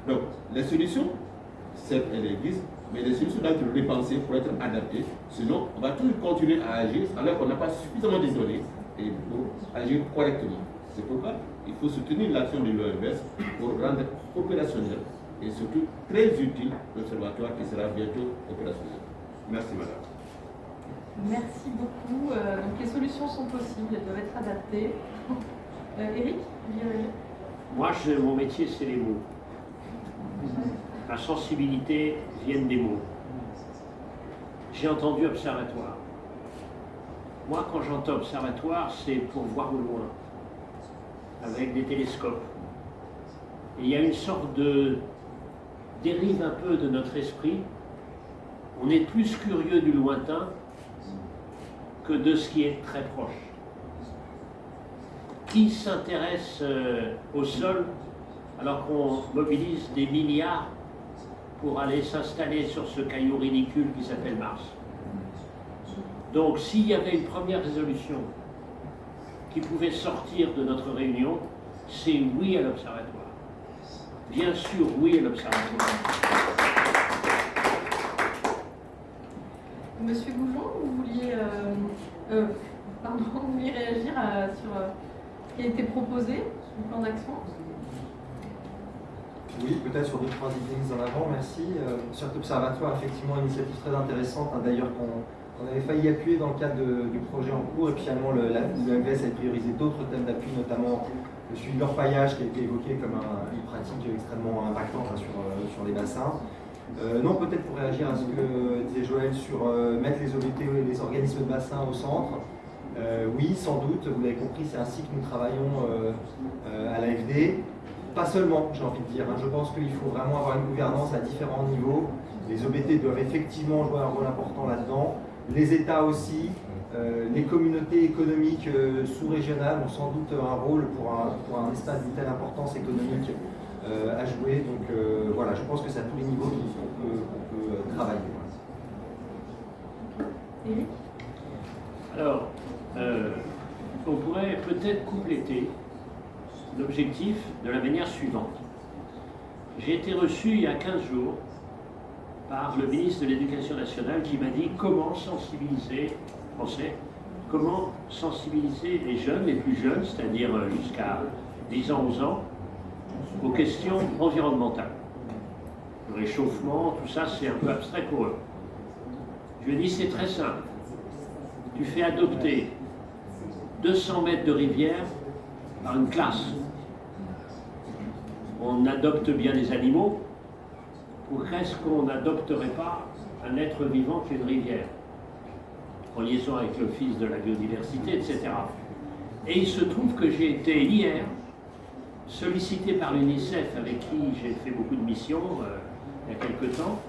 Donc, les solutions, certes, elles existent, mais les solutions doivent être repensées pour être adaptées. Sinon, on va toujours continuer à agir alors qu'on n'a pas suffisamment de données et pour agir correctement. C'est pourquoi il faut soutenir l'action de l'OMS pour rendre opérationnel et surtout très utile l'observatoire qui sera bientôt opérationnel. Merci, madame. Merci beaucoup. Euh, donc les solutions sont possibles, elles doivent être adaptées. Euh, Eric Moi, mon métier, c'est les mots. La sensibilité vient des mots. J'ai entendu observatoire. Moi, quand j'entends observatoire, c'est pour voir au loin, avec des télescopes. Et il y a une sorte de dérive un peu de notre esprit. On est plus curieux du lointain que de ce qui est très proche. Qui s'intéresse euh, au sol alors qu'on mobilise des milliards pour aller s'installer sur ce caillou ridicule qui s'appelle Mars? Donc s'il y avait une première résolution qui pouvait sortir de notre réunion, c'est oui à l'Observatoire. Bien sûr, oui à l'Observatoire. Monsieur Goujon, vous vouliez, euh, euh, pardon, vous réagir sur euh, ce qui a été proposé, le plan d'action Oui, peut-être sur deux, trois idées en avant, merci. sur cet observatoire, effectivement, une initiative très intéressante, hein, d'ailleurs qu'on avait failli appuyer dans le cadre du projet en cours, et puis finalement l'OMS a priorisé d'autres thèmes d'appui, notamment le suivi de l'orpaillage qui a été évoqué comme une pratique extrêmement impactante hein, sur, sur les bassins. Euh, non, peut-être pour réagir à ce que disait Joël sur euh, mettre les OBT et les organismes de bassin au centre. Euh, oui, sans doute, vous l'avez compris, c'est ainsi que nous travaillons à l'AFD. Pas seulement, j'ai envie de dire. Hein. je pense qu'il faut vraiment avoir une gouvernance à différents niveaux. Les OBT doivent effectivement jouer un rôle important là-dedans. Les États aussi. les communautés économiques sous-régionales ont sans doute un rôle pour un, pour un espace d'une telle importance économique à jouer. Donc euh, voilà, je pense que c'est à tous les niveaux qu'on peut, euh, travailler. Alors, on pourrait peut-être compléter l'objectif de la manière suivante. J'ai été reçu il y a 15 jours par le ministre de l'Éducation nationale qui m'a dit comment sensibiliser, français, comment sensibiliser les jeunes, les plus jeunes, c'est-à-dire jusqu'à 10 ans, 11 ans, aux questions environnementales. Le réchauffement, tout ça, c'est un peu abstrait pour eux. Je lui ai dit, c'est très simple. Tu fais adopter 200 mètres de rivière par une classe. On adopte bien des animaux. Pourquoi est-ce qu'on n'adopterait pas un être vivant qui est une rivière? En liaison avec le fils de la biodiversité, etc. Et il se trouve que j'ai été hier sollicité par l'UNICEF, avec qui j'ai fait beaucoup de missions euh, il y a quelque temps,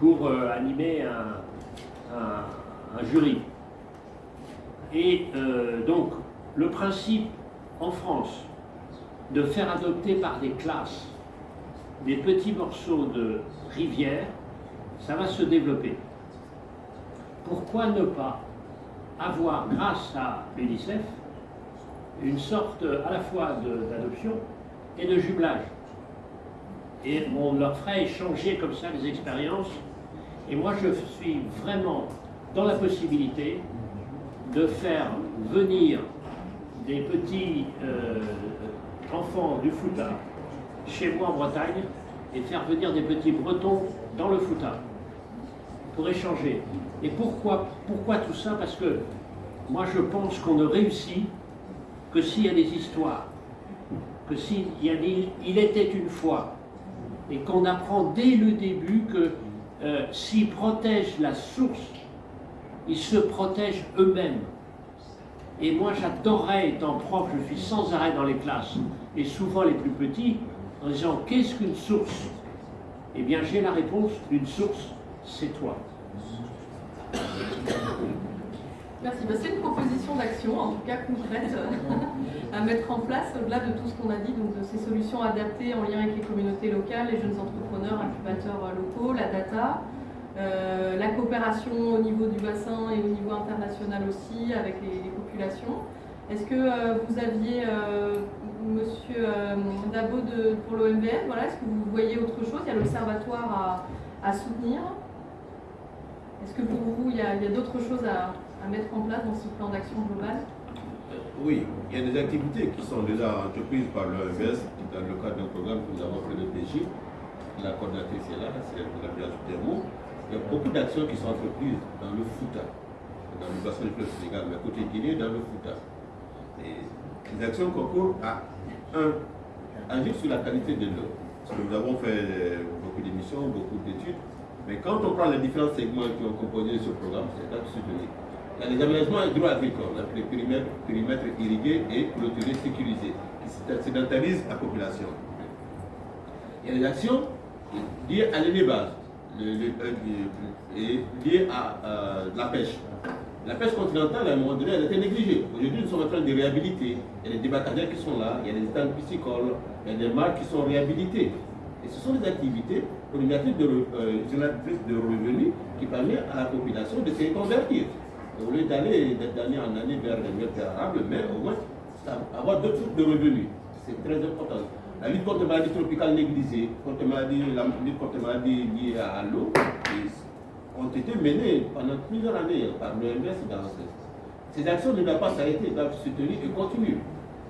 pour euh, animer un, jury. Et euh, donc, le principe en France de faire adopter par des classes des petits morceaux de rivière, ça va se développer. Pourquoi ne pas avoir, grâce à l'UNICEF, une sorte à la fois d'adoption et de jumelage. et on leur ferait échanger comme ça les expériences. Et moi, je suis vraiment dans la possibilité de faire venir des petits euh, enfants du Fouta chez moi en Bretagne et faire venir des petits Bretons dans le Fouta pour échanger. Et pourquoi, pourquoi tout ça? Parce que moi je pense qu'on ne réussit que s'il y a des histoires, que s'il y a des, il était une fois, et qu'on apprend dès le début que euh, s'ils protègent la source, ils se protègent eux-mêmes. Et moi, j'adorerais, étant prof, je suis sans arrêt dans les classes, et souvent les plus petits, en disant Qu'est-ce qu'une source? Eh bien, j'ai la réponse une source, c'est toi. Merci. Bah, c'est une proposition d'action, en tout cas concrète, à mettre en place, au-delà de tout ce qu'on a dit, donc de ces solutions adaptées en lien avec les communautés locales, les jeunes entrepreneurs, incubateurs locaux, la data, euh, la coopération au niveau du bassin et au niveau international aussi avec les, populations. Est-ce que euh, vous aviez, euh, Monsieur Dabo de, pour l'OMVS, voilà, est-ce que vous voyez autre chose? Il y a l'observatoire à, soutenir. Est-ce que pour vous, il y a, d'autres choses à, mettre en place dans ce plan d'action global Oui, il y a des activités qui sont déjà entreprises par l'OMVS dans le cadre d'un programme que nous avons fait de PJ. La coordinatrice est là, c'est la du mot. Il y a beaucoup d'actions qui sont entreprises dans le Fouta, dans le bassin du fleuve Sénégal, mais à côté Guinée, dans le Fouta. Et les actions concourent à, un, agir sur la qualité de l'eau. Parce que nous avons fait beaucoup d'émissions, beaucoup d'études, mais quand on prend les différents segments qui ont composé ce programme, c'est là soutenu. Il y a les aménagements hydro-agricoles, les périmètres, irrigués et clôturés sécurisés, qui sédentarisent la population. Il y a les actions liées à l'élevage, est lié à la pêche. La pêche continentale, à un moment donné, elle a été négligée. Aujourd'hui, nous sommes en train de réhabiliter. Il y a des débarcadères qui sont là, il y a des étangs piscicoles, il y a des marques qui sont réhabilitées. Et ce sont des activités génératrices de, euh, de revenus qui permettent à la population de se convertir. Au lieu d'aller d'année en année vers les mieux arables, mais au moins avoir d'autres sources de revenus. C'est très important. La lutte contre les maladies tropicales négligées, contre la lutte contre les maladies liées à l'eau, ont été menées pendant plusieurs années par l'OMS dans Ces actions ne doivent pas s'arrêter, doivent se tenir et continuer.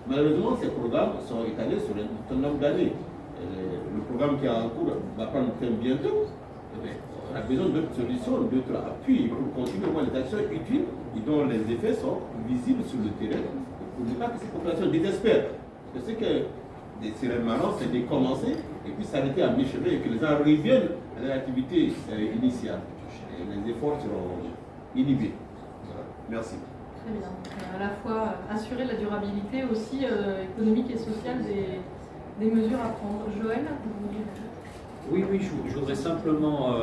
Malheureusement, ces programmes sont étalés sur un certain nombre d'années. Le programme qui est en cours va prendre fin bientôt. A besoin d'autres solutions, d'autres appuis pour continuer les actions utiles et dont les effets sont visibles sur le terrain pour ne pas que ces populations désespèrent. Parce que des sirènes c'est de commencer et puis s'arrêter à mi-chemin et que les gens reviennent à leur activité euh, initiale. Les efforts seront inhibés. Merci. Très bien. Euh, à la fois euh, assurer la durabilité aussi économique et sociale des, des, mesures à prendre. Joël Oui, oui, je, voudrais simplement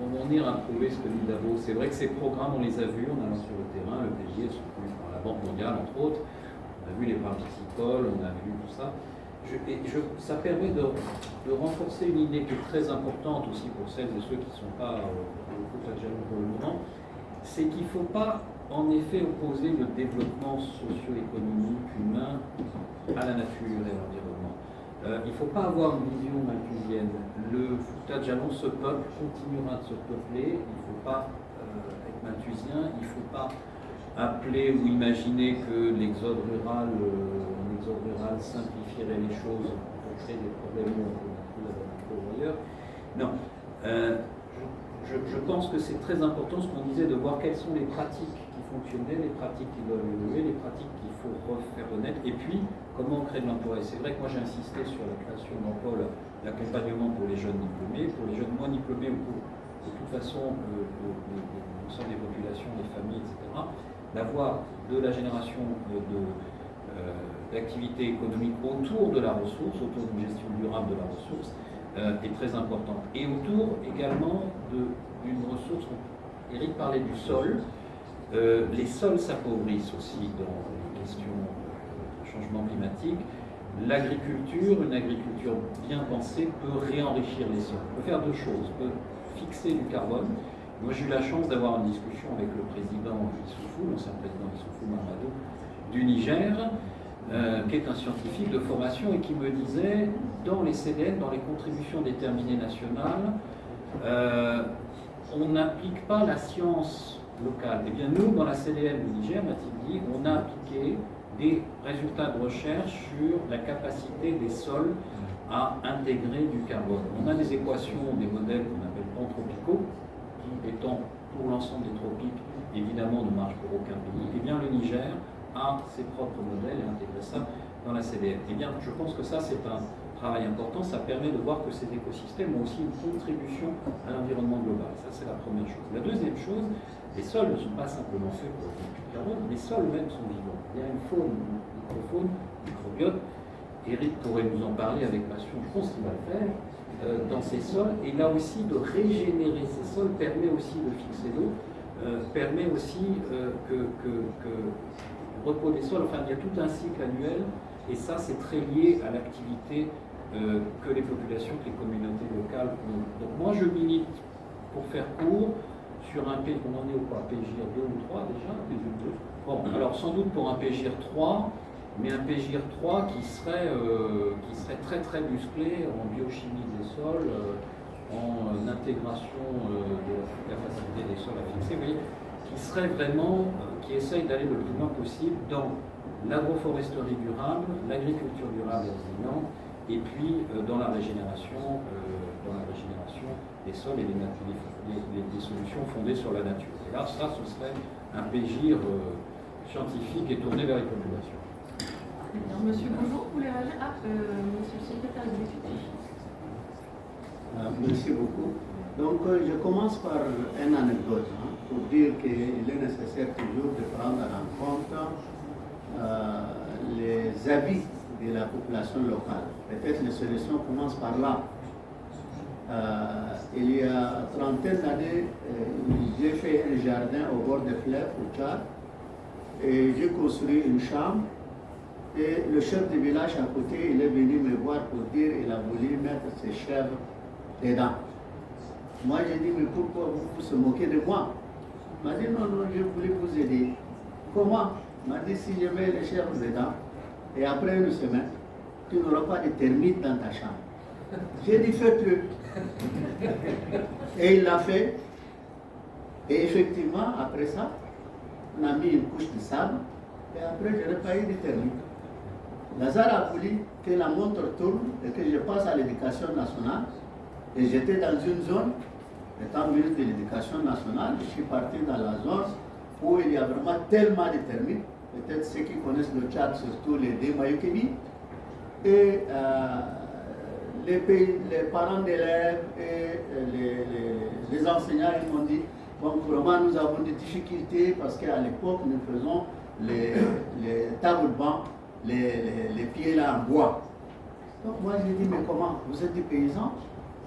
rebondir à prouver ce que dit Davos. C'est vrai que ces programmes, on les a vus en allant sur le terrain, le PJ, par la Banque mondiale, entre autres a vu les piscicoles, on a vu tout ça. et ça permet de, renforcer une idée qui est très importante aussi pour celles et ceux qui ne sont pas au foot pour le moment, c'est qu'il ne faut pas en effet opposer le développement socio-économique humain à la nature et à l'environnement. Euh, il ne faut pas avoir une vision malthusienne. Le Fouta ce peuple continuera de se peupler. Il ne faut pas euh, être malthusien. Il ne faut pas appeler ou imaginer que l'exode rural, euh, simplifierait les choses pour créer des problèmes qu'on ailleurs. Non. Euh, je, pense que c'est très important ce qu'on disait de voir quelles sont les pratiques qui fonctionnaient, les pratiques qui doivent évoluer, les pratiques qu'il faut refaire renaître, et puis comment on crée de l'emploi. Et c'est vrai que moi j'ai insisté sur la création d'emplois, l'accompagnement pour les jeunes diplômés, pour les jeunes moins diplômés ou pour de toute façon l'ensemble des populations, des familles, etc d'avoir de la génération euh, d'activités économiques autour de la ressource, autour d'une gestion durable de la ressource, euh, est très importante. Et autour également d'une ressource, Eric parlait du sol, euh, les sols s'appauvrissent aussi dans les questions de changement climatique. L'agriculture, une agriculture bien pensée, peut réenrichir les sols. peut faire deux choses, peut fixer du carbone, moi, j'ai eu la chance d'avoir une discussion avec le président Issoufou, l'ancien président Issoufou du Niger. euh, qui est un scientifique de formation et qui me disait, dans les CDN, dans les contributions déterminées nationales, euh, on n'applique pas la science Eh bien, nous, dans la CDN du Niger, on a appliqué des résultats de recherche sur la capacité des sols à intégrer du carbone. On a des équations, des modèles qu'on appelle pantropicaux, qui étant pour l'ensemble des tropiques, évidemment ne marchent pour aucun pays. Eh bien, le Niger a ses propres modèles et intégrer ça dans la CDN. Eh bien, je pense que ça, c'est un travail important. Ça permet de voir que ces écosystèmes ont aussi une contribution à l'environnement global. Ça, c'est la première chose. La deuxième chose, les sols ne sont pas simplement faits pour le carbone, les sols eux-mêmes sont vivants. Il y a une faune, une microfaune, microbiote. Eric pourrait nous en parler avec passion, je pense qu'il va le faire, euh, dans ces sols. Et là aussi, de régénérer ces sols permet aussi de fixer l'eau, euh, permet aussi euh, que, que, que repos des sols, enfin il y a tout un cycle annuel, et ça c'est très lié à l'activité euh, que les populations, que les communautés locales ont. Donc moi je milite, pour faire court, sur un pays, on en est au quoi PGIR 2 ou 3 déjà Bon, alors sans doute pour un PGIR 3, mais un PGIR 3 qui serait, euh, qui serait très très musclé en biochimie des sols, euh, en intégration de la capacité des sols à fixer. Vous qui serait vraiment, euh, qui essaye d'aller le plus loin possible dans l'agroforesterie durable, l'agriculture durable et résiliente, et puis euh, euh, dans la régénération des sols et des, solutions fondées sur la nature. Et là, ça, ce serait un pégir scientifique et tourné vers les populations. Monsieur, bonjour, vous voulez réagir? Ah, monsieur le secrétaire exécutif. merci beaucoup. Donc, je commence par une anecdote. Hein pour dire qu'il est nécessaire toujours de prendre en compte euh, les avis de la population locale. Peut-être les solutions commencent par là. Euh, il y a trentaine d'années, euh, j'ai fait un jardin au bord des fleuves au Tchad et j'ai construit une chambre et le chef du village à côté, il est venu me voir pour dire qu'il a voulu mettre ses chèvres dedans. Moi, j'ai dit, mais pourquoi vous vous moquez de moi? M'a dit non, non, je voulais vous aider. Comment? M'a dit si je mets les chèvres dedans et après une semaine, tu n'auras pas de termites dans ta chambre. J'ai dit fais-le. Et il l'a fait. Et effectivement, après ça, on a mis une couche de sable et après, je n'ai pas eu de termites. Lazare a voulu que la montre tourne et que je passe à l'éducation nationale. Et j'étais dans une zone Étant ministre de l'Éducation nationale, je suis parti dans la zone où il y a vraiment tellement de termites. Peut-être ceux qui connaissent le Tchad, surtout les Démayokebi. Et euh, les, parents d'élèves et les, les, enseignants ils m'ont dit bon, vraiment, nous avons des difficultés parce qu'à l'époque, nous faisons les, les tables bancs, les, pieds là en bois. Donc moi, j'ai dit, mais comment? Vous êtes des paysans?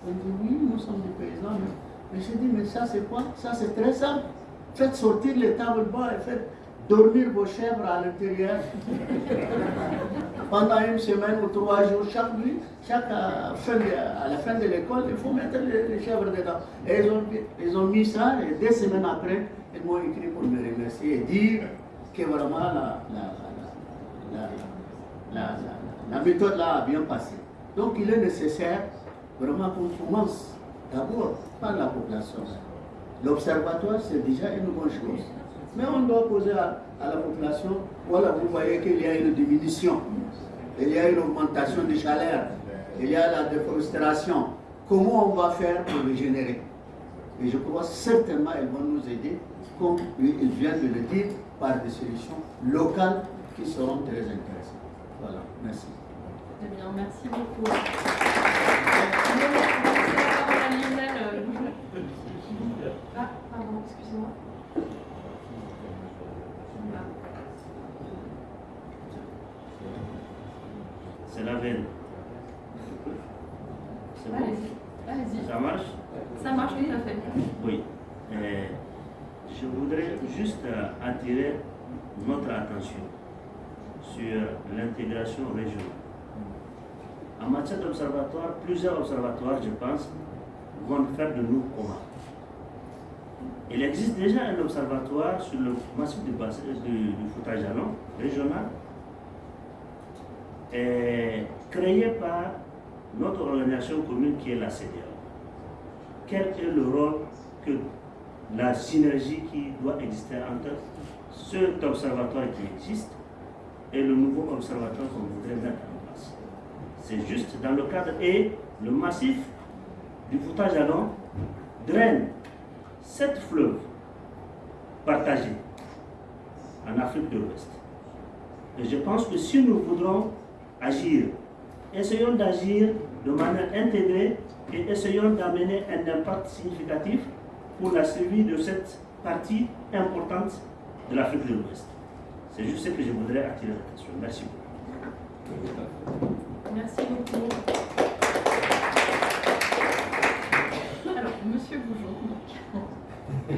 Ils ont dit, oui, nous sommes des paysans, mais j'ai dit, mais ça c'est quoi? Ça c'est très simple. Faites sortir les tables bas et faites dormir vos chèvres à l'intérieur. Pendant une semaine ou trois jours, chaque nuit, chaque, euh, fin à la fin de l'école, il faut mettre les, chèvres dedans. Et ils ont, ils ont mis ça, et deux semaines après, ils m'ont écrit pour me remercier et dire que vraiment la, la, la méthode là a bien passé. Donc il est nécessaire vraiment qu'on commence d'abord par la population. L'observatoire, c'est déjà une bonne chose. Mais on doit poser à, la population, voilà, vous voyez qu'il y a une diminution, il y a une augmentation des chaleur, il y a la déforestation. Comment on va faire pour régénérer Et je crois certainement qu'elles vont nous aider, comme ils viennent de le dire, par des solutions locales qui seront très intéressantes. Voilà, merci. Très bien, merci beaucoup. Ah, pardon, excusez-moi. C'est bon? Allez-y. Ça marche? Ça marche tout à fait. Oui. Euh, je voudrais juste euh, attirer notre attention sur l'intégration régionale. En matière d'observatoire, plusieurs observatoires, je pense, vont faire de nous comment Il existe déjà un observatoire sur le massif du, du, du régional est créée par notre organisation commune qui est la CDA. Quel est le rôle que la synergie qui doit exister entre cet observatoire qui existe et le nouveau observatoire qu'on voudrait mettre en place? C'est juste dans le cadre et le massif du foutage à draine sept fleuves partagés en Afrique de l'Ouest. Et je pense que si nous voudrons agir, essayons d'agir de manière intégrée et essayons d'amener un impact significatif pour la survie de cette partie importante de l'Afrique de l'Ouest. C'est juste ce que je voudrais attirer l'attention. Merci beaucoup. Merci beaucoup. Alors, Monsieur Goujon.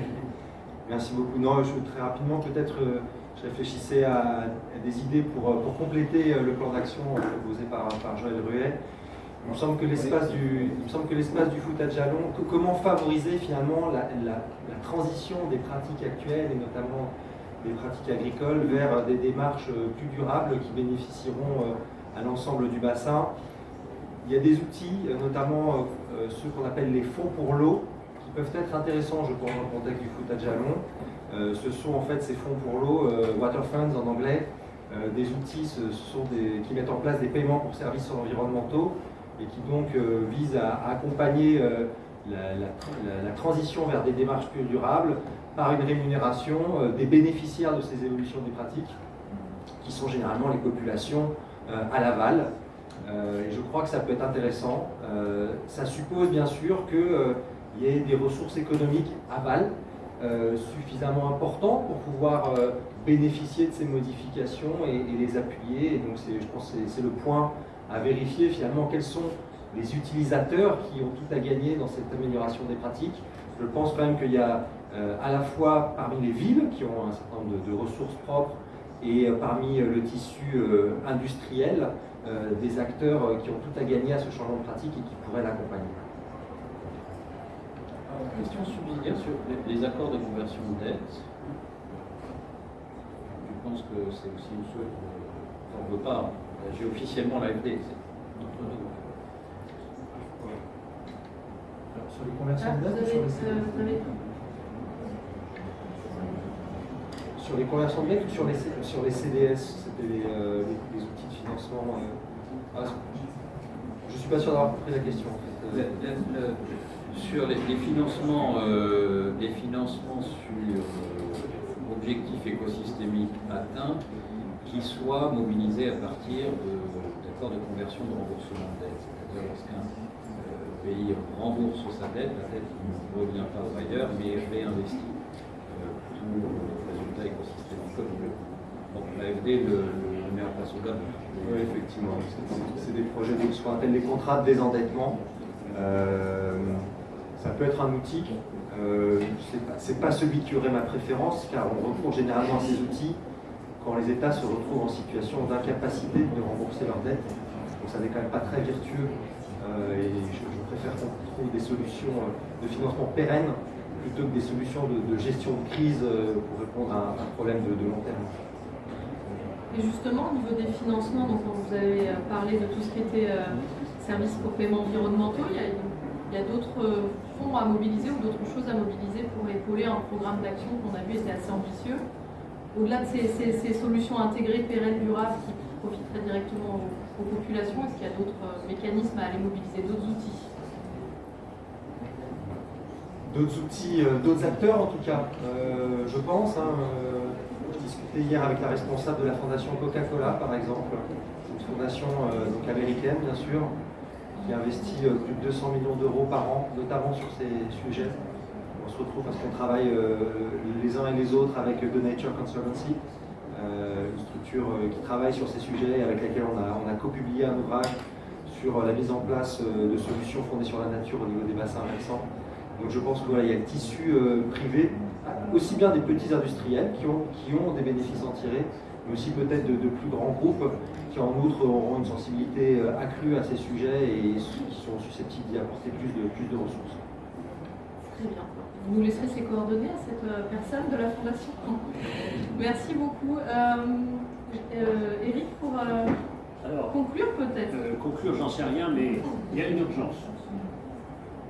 Merci beaucoup. Non, je, très rapidement, peut-être, euh, réfléchissais à, des idées pour, euh, pour compléter euh, le plan d'action euh, proposé par, par Joël Ruet. Il me semble que l'espace du, du foot à Jalon, comment favoriser finalement la, la- la transition des pratiques actuelles et notamment des pratiques agricoles vers des démarches plus durables qui bénéficieront à l'ensemble du bassin? Il y a des outils, notamment ceux qu'on appelle les fonds pour l'eau, qui peuvent être intéressants, je pense, dans le contexte du foot à Jalon. Euh, ce sont en fait ces fonds pour l'eau, euh, water funds en anglais, euh, des outils qui mettent en place des paiements pour services environnementaux et qui donc visent à, accompagner la, la- transition vers des démarches plus durables par une rémunération des bénéficiaires de ces évolutions des pratiques, qui sont généralement les populations à l'aval. Et je crois que ça peut être intéressant. Ça suppose bien sûr qu'il y ait des ressources économiques aval suffisamment importantes pour pouvoir euh, bénéficier de ces modifications et, les appuyer. Et donc je pense que c'est- le point à vérifier finalement quels sont les utilisateurs qui ont tout à gagner dans cette amélioration des pratiques. Je pense quand même qu'il y a euh, à la fois parmi les villes qui ont un certain nombre de, ressources propres et euh, parmi euh, le tissu euh, industriel euh, des acteurs euh, qui ont tout à gagner à ce changement de pratique et qui pourraient l'accompagner. Question subsidiaire sur les, les accords de conversion de dette. Je pense que c'est aussi une chose qu'on ne veut pas agir officiellement l'AFD. c'est notre devoir. Alors, sur les conversions Ah, de vous dette, avez, ou sur les euh, Sur les conversions de dette ou sur les, C- sur les CDS C'était les, euh, les- les outils de financement euh, ah, Je ne suis pas sûr d'avoir compris la question en fait. Le- Euh, le- le- sur les, financements, euh, les financements sur euh, objectifs écosystémiques atteints qui soient mobilisés à partir d'accords de, conversion de remboursement de dette. C'est-à-dire lorsqu'un euh, pays rembourse sa dette, la dette ne revient pas au bailleur, mais est réinvestie pour le résultat écosystémique. comme le- Donc l'AFD le, le met place au. Oui, effectivement. C'est- des projets de ce qu'on appelle contrats de désendettement. Ça peut être un outil. Euh, pas- c'est pas celui qui aurait ma préférence, car on recourt généralement à ces outils quand les États se retrouvent en situation d'incapacité de rembourser leurs dettes. Donc ça n'est quand même pas très vertueux. Euh, et je, préfère qu'on trouve des solutions euh, de financement pérennes plutôt que des solutions de, gestion de crise pour répondre à un, problème de, long terme. Et justement, au niveau des financements, donc vous avez parlé de tout ce qui était services pour paiement environnementaux, il y a, il y a d'autres euh, fonds à mobiliser ou d'autres choses à mobiliser pour épauler un programme d'action qu'on a vu était assez ambitieux. Au-delà de ces, solutions intégrées, pérennes, durables, qui profiteraient directement aux, populations, est-ce qu'il y a d'autres euh, mécanismes à aller mobiliser, d'autres outils? D'autres outils, euh, d'autres acteurs en tout cas, je pense. hein, je discutais hier avec la responsable de la fondation Coca-Cola par exemple, une fondation donc américaine bien sûr, qui investit euh, plus de 200 millions d'euros par an, notamment sur ces sujets. On se retrouve parce qu'on travaille euh, les uns et les autres avec The Nature Conservancy, euh, une structure qui travaille sur ces sujets et avec laquelle on a, on co-publié un ouvrage sur la mise en place de solutions fondées sur la nature au niveau des bassins versants. Donc je pense qu'il y a le tissu privé, aussi bien des petits industriels qui ont, qui ont des bénéfices en tirer, mais aussi peut-être de, de plus grands groupes qui en outre auront une sensibilité euh, accrue à ces sujets et qui sont susceptibles d'y apporter plus de, plus de ressources. Très bien. Vous nous laisserez ses coordonnées à cette euh, personne de la Fondation Merci beaucoup. Euh, euh, Eric, pour, euh, Alors, conclure peut-être. euh, conclure, j'en sais rien, mais il y a une urgence.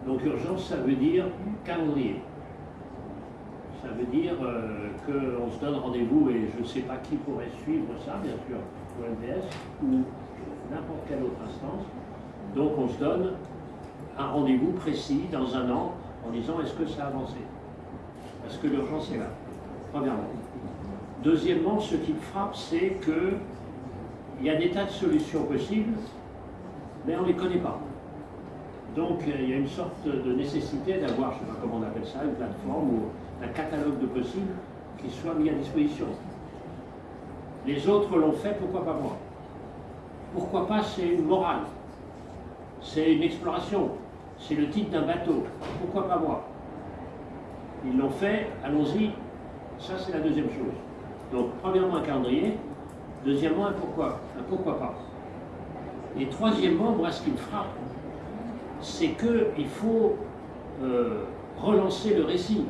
Donc urgence, ça veut dire calendrier. Ça veut dire euh, qu'on se donne rendez-vous, et je ne sais pas qui pourrait suivre ça, bien sûr, l'OMVS ou n'importe quelle autre instance. Donc on se donne un rendez-vous précis dans un an en disant est-ce que ça a avancé? Parce que l'urgence est là, premièrement. Deuxièmement, ce qui me frappe, c'est que il y a des tas de solutions possibles, mais on ne les connaît pas. Donc euh, il y a une sorte de nécessité d'avoir, je ne sais pas comment on appelle ça, une plateforme ou un catalogue de possibles qui soit mis à disposition. Les autres l'ont fait, pourquoi pas moi? Pourquoi pas c'est une morale C'est une exploration, c'est le titre d'un bateau, pourquoi pas moi? Ils l'ont fait, allons-y, ça c'est la deuxième chose. Donc premièrement un calendrier, deuxièmement un pourquoi, un pourquoi pas. Et troisièmement, moi ce qui me frappe, c'est qu'il faut euh, relancer le récit.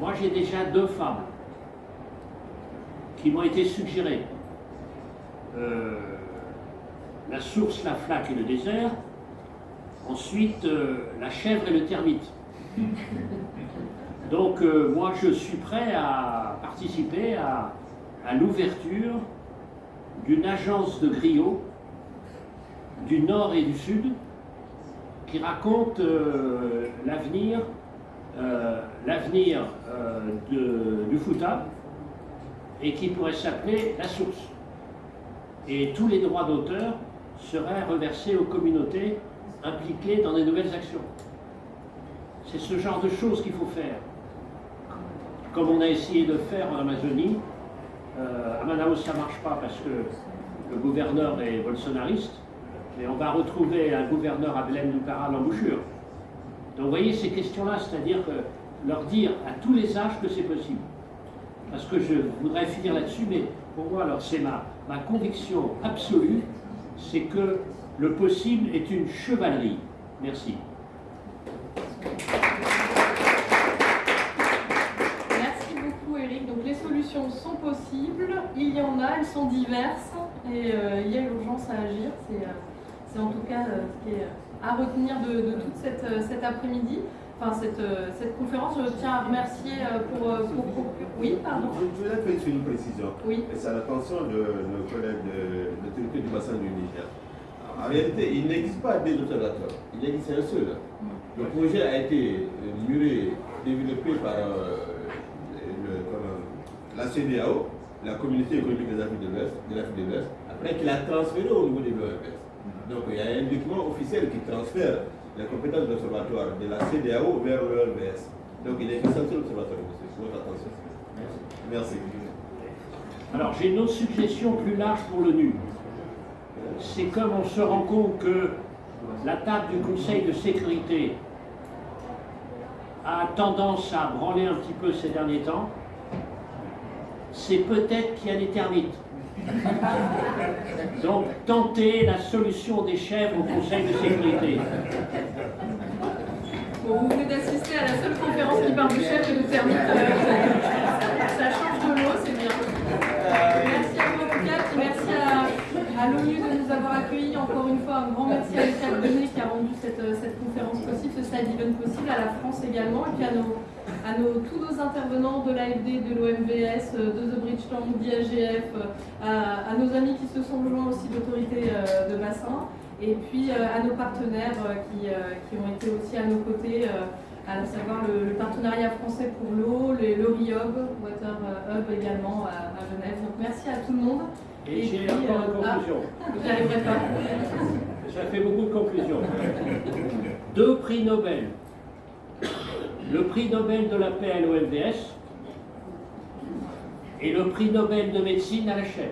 Moi, j'ai déjà deux fables qui m'ont été suggérées. Euh, la source, la flaque et le désert. Ensuite, euh, la chèvre et le termite. Donc, euh, moi, je suis prêt à participer à, à l'ouverture d'une agence de griots du nord et du sud qui raconte l'avenir l'avenir de- du Fouta et qui pourrait s'appeler La Source. Et tous les droits d'auteur seraient reversés aux communautés impliquées dans des nouvelles actions. C'est ce genre de choses qu'il faut faire. Comme on a essayé de faire en Amazonie, euh, à Manaus ça ne marche pas parce que le gouverneur est bolsonariste, mais on va retrouver un gouverneur à Belém du Pará l'embouchure. Donc vous voyez ces questions-là, c'est-à-dire que leur dire à tous les âges que c'est possible. Parce que je voudrais finir là-dessus, mais pour moi, alors c'est ma, conviction absolue, c'est que le possible est une chevalerie. Merci. Merci beaucoup Eric. Donc les solutions sont possibles, il y en a, elles sont diverses et euh, il y a urgence à agir. C'est euh, en tout cas euh, ce qui est à retenir de, de toute cette, euh, cet après-midi, enfin cette, euh, cette conférence. Je tiens à remercier euh, pour, euh, pour. Oui, pardon. Je voudrais faire une précision. Oui. C'est à l'attention de nos collègues de l'autorité du bassin du Niger. En réalité, il n'existe pas des observateurs. Il existe un seul. Le projet a été mûré, développé par euh, le- la CDAO, la Communauté économique des Afriques de l'Ouest, de l'Afrique de l'Ouest, après qu'il a transféré au niveau de l'OMS. Donc il y a un document officiel qui transfère les compétences de l'observatoire de la CDAO vers l'OMS. Donc il existe un seul observatoire, monsieur. Votre attention. Merci. Alors j'ai une autre suggestion plus large pour le nu. C'est comme on se rend compte que la table du Conseil de sécurité a tendance à branler un petit peu ces derniers temps, c'est peut-être qu'il y a des termites. Donc tenter la solution des chèvres au Conseil de sécurité. Vous venez d'assister à la seule conférence qui parle du chef et de termite. Euh, ça change de l'eau, c'est bien. Merci à vous en tout cas, puis merci à, l'ONU de nous avoir accueillis. Encore une fois, un grand merci à Lucas Benet qui a rendu cette, euh, cette conférence possible, ce side event possible, à la France également, et puis à, nos, à nos, tous nos intervenants de l'AFD, de l'OMVS, euh, de The Bridge Tank, d'IAGF, euh, à, à nos amis qui se sont joints aussi d'autorités euh, de bassin. Et puis à nos partenaires qui, qui ont été aussi à nos côtés, à savoir le, le partenariat français pour l'eau, le, le RIOB, Water Hub également à, à Genève. Donc merci à tout le monde. Et Et j'ai encore une ah. conclusion. Arriverai pas. Ça fait beaucoup de conclusions. Deux prix Nobel. Le prix Nobel de la paix à l'OMVS et le prix Nobel de médecine à la chaîne.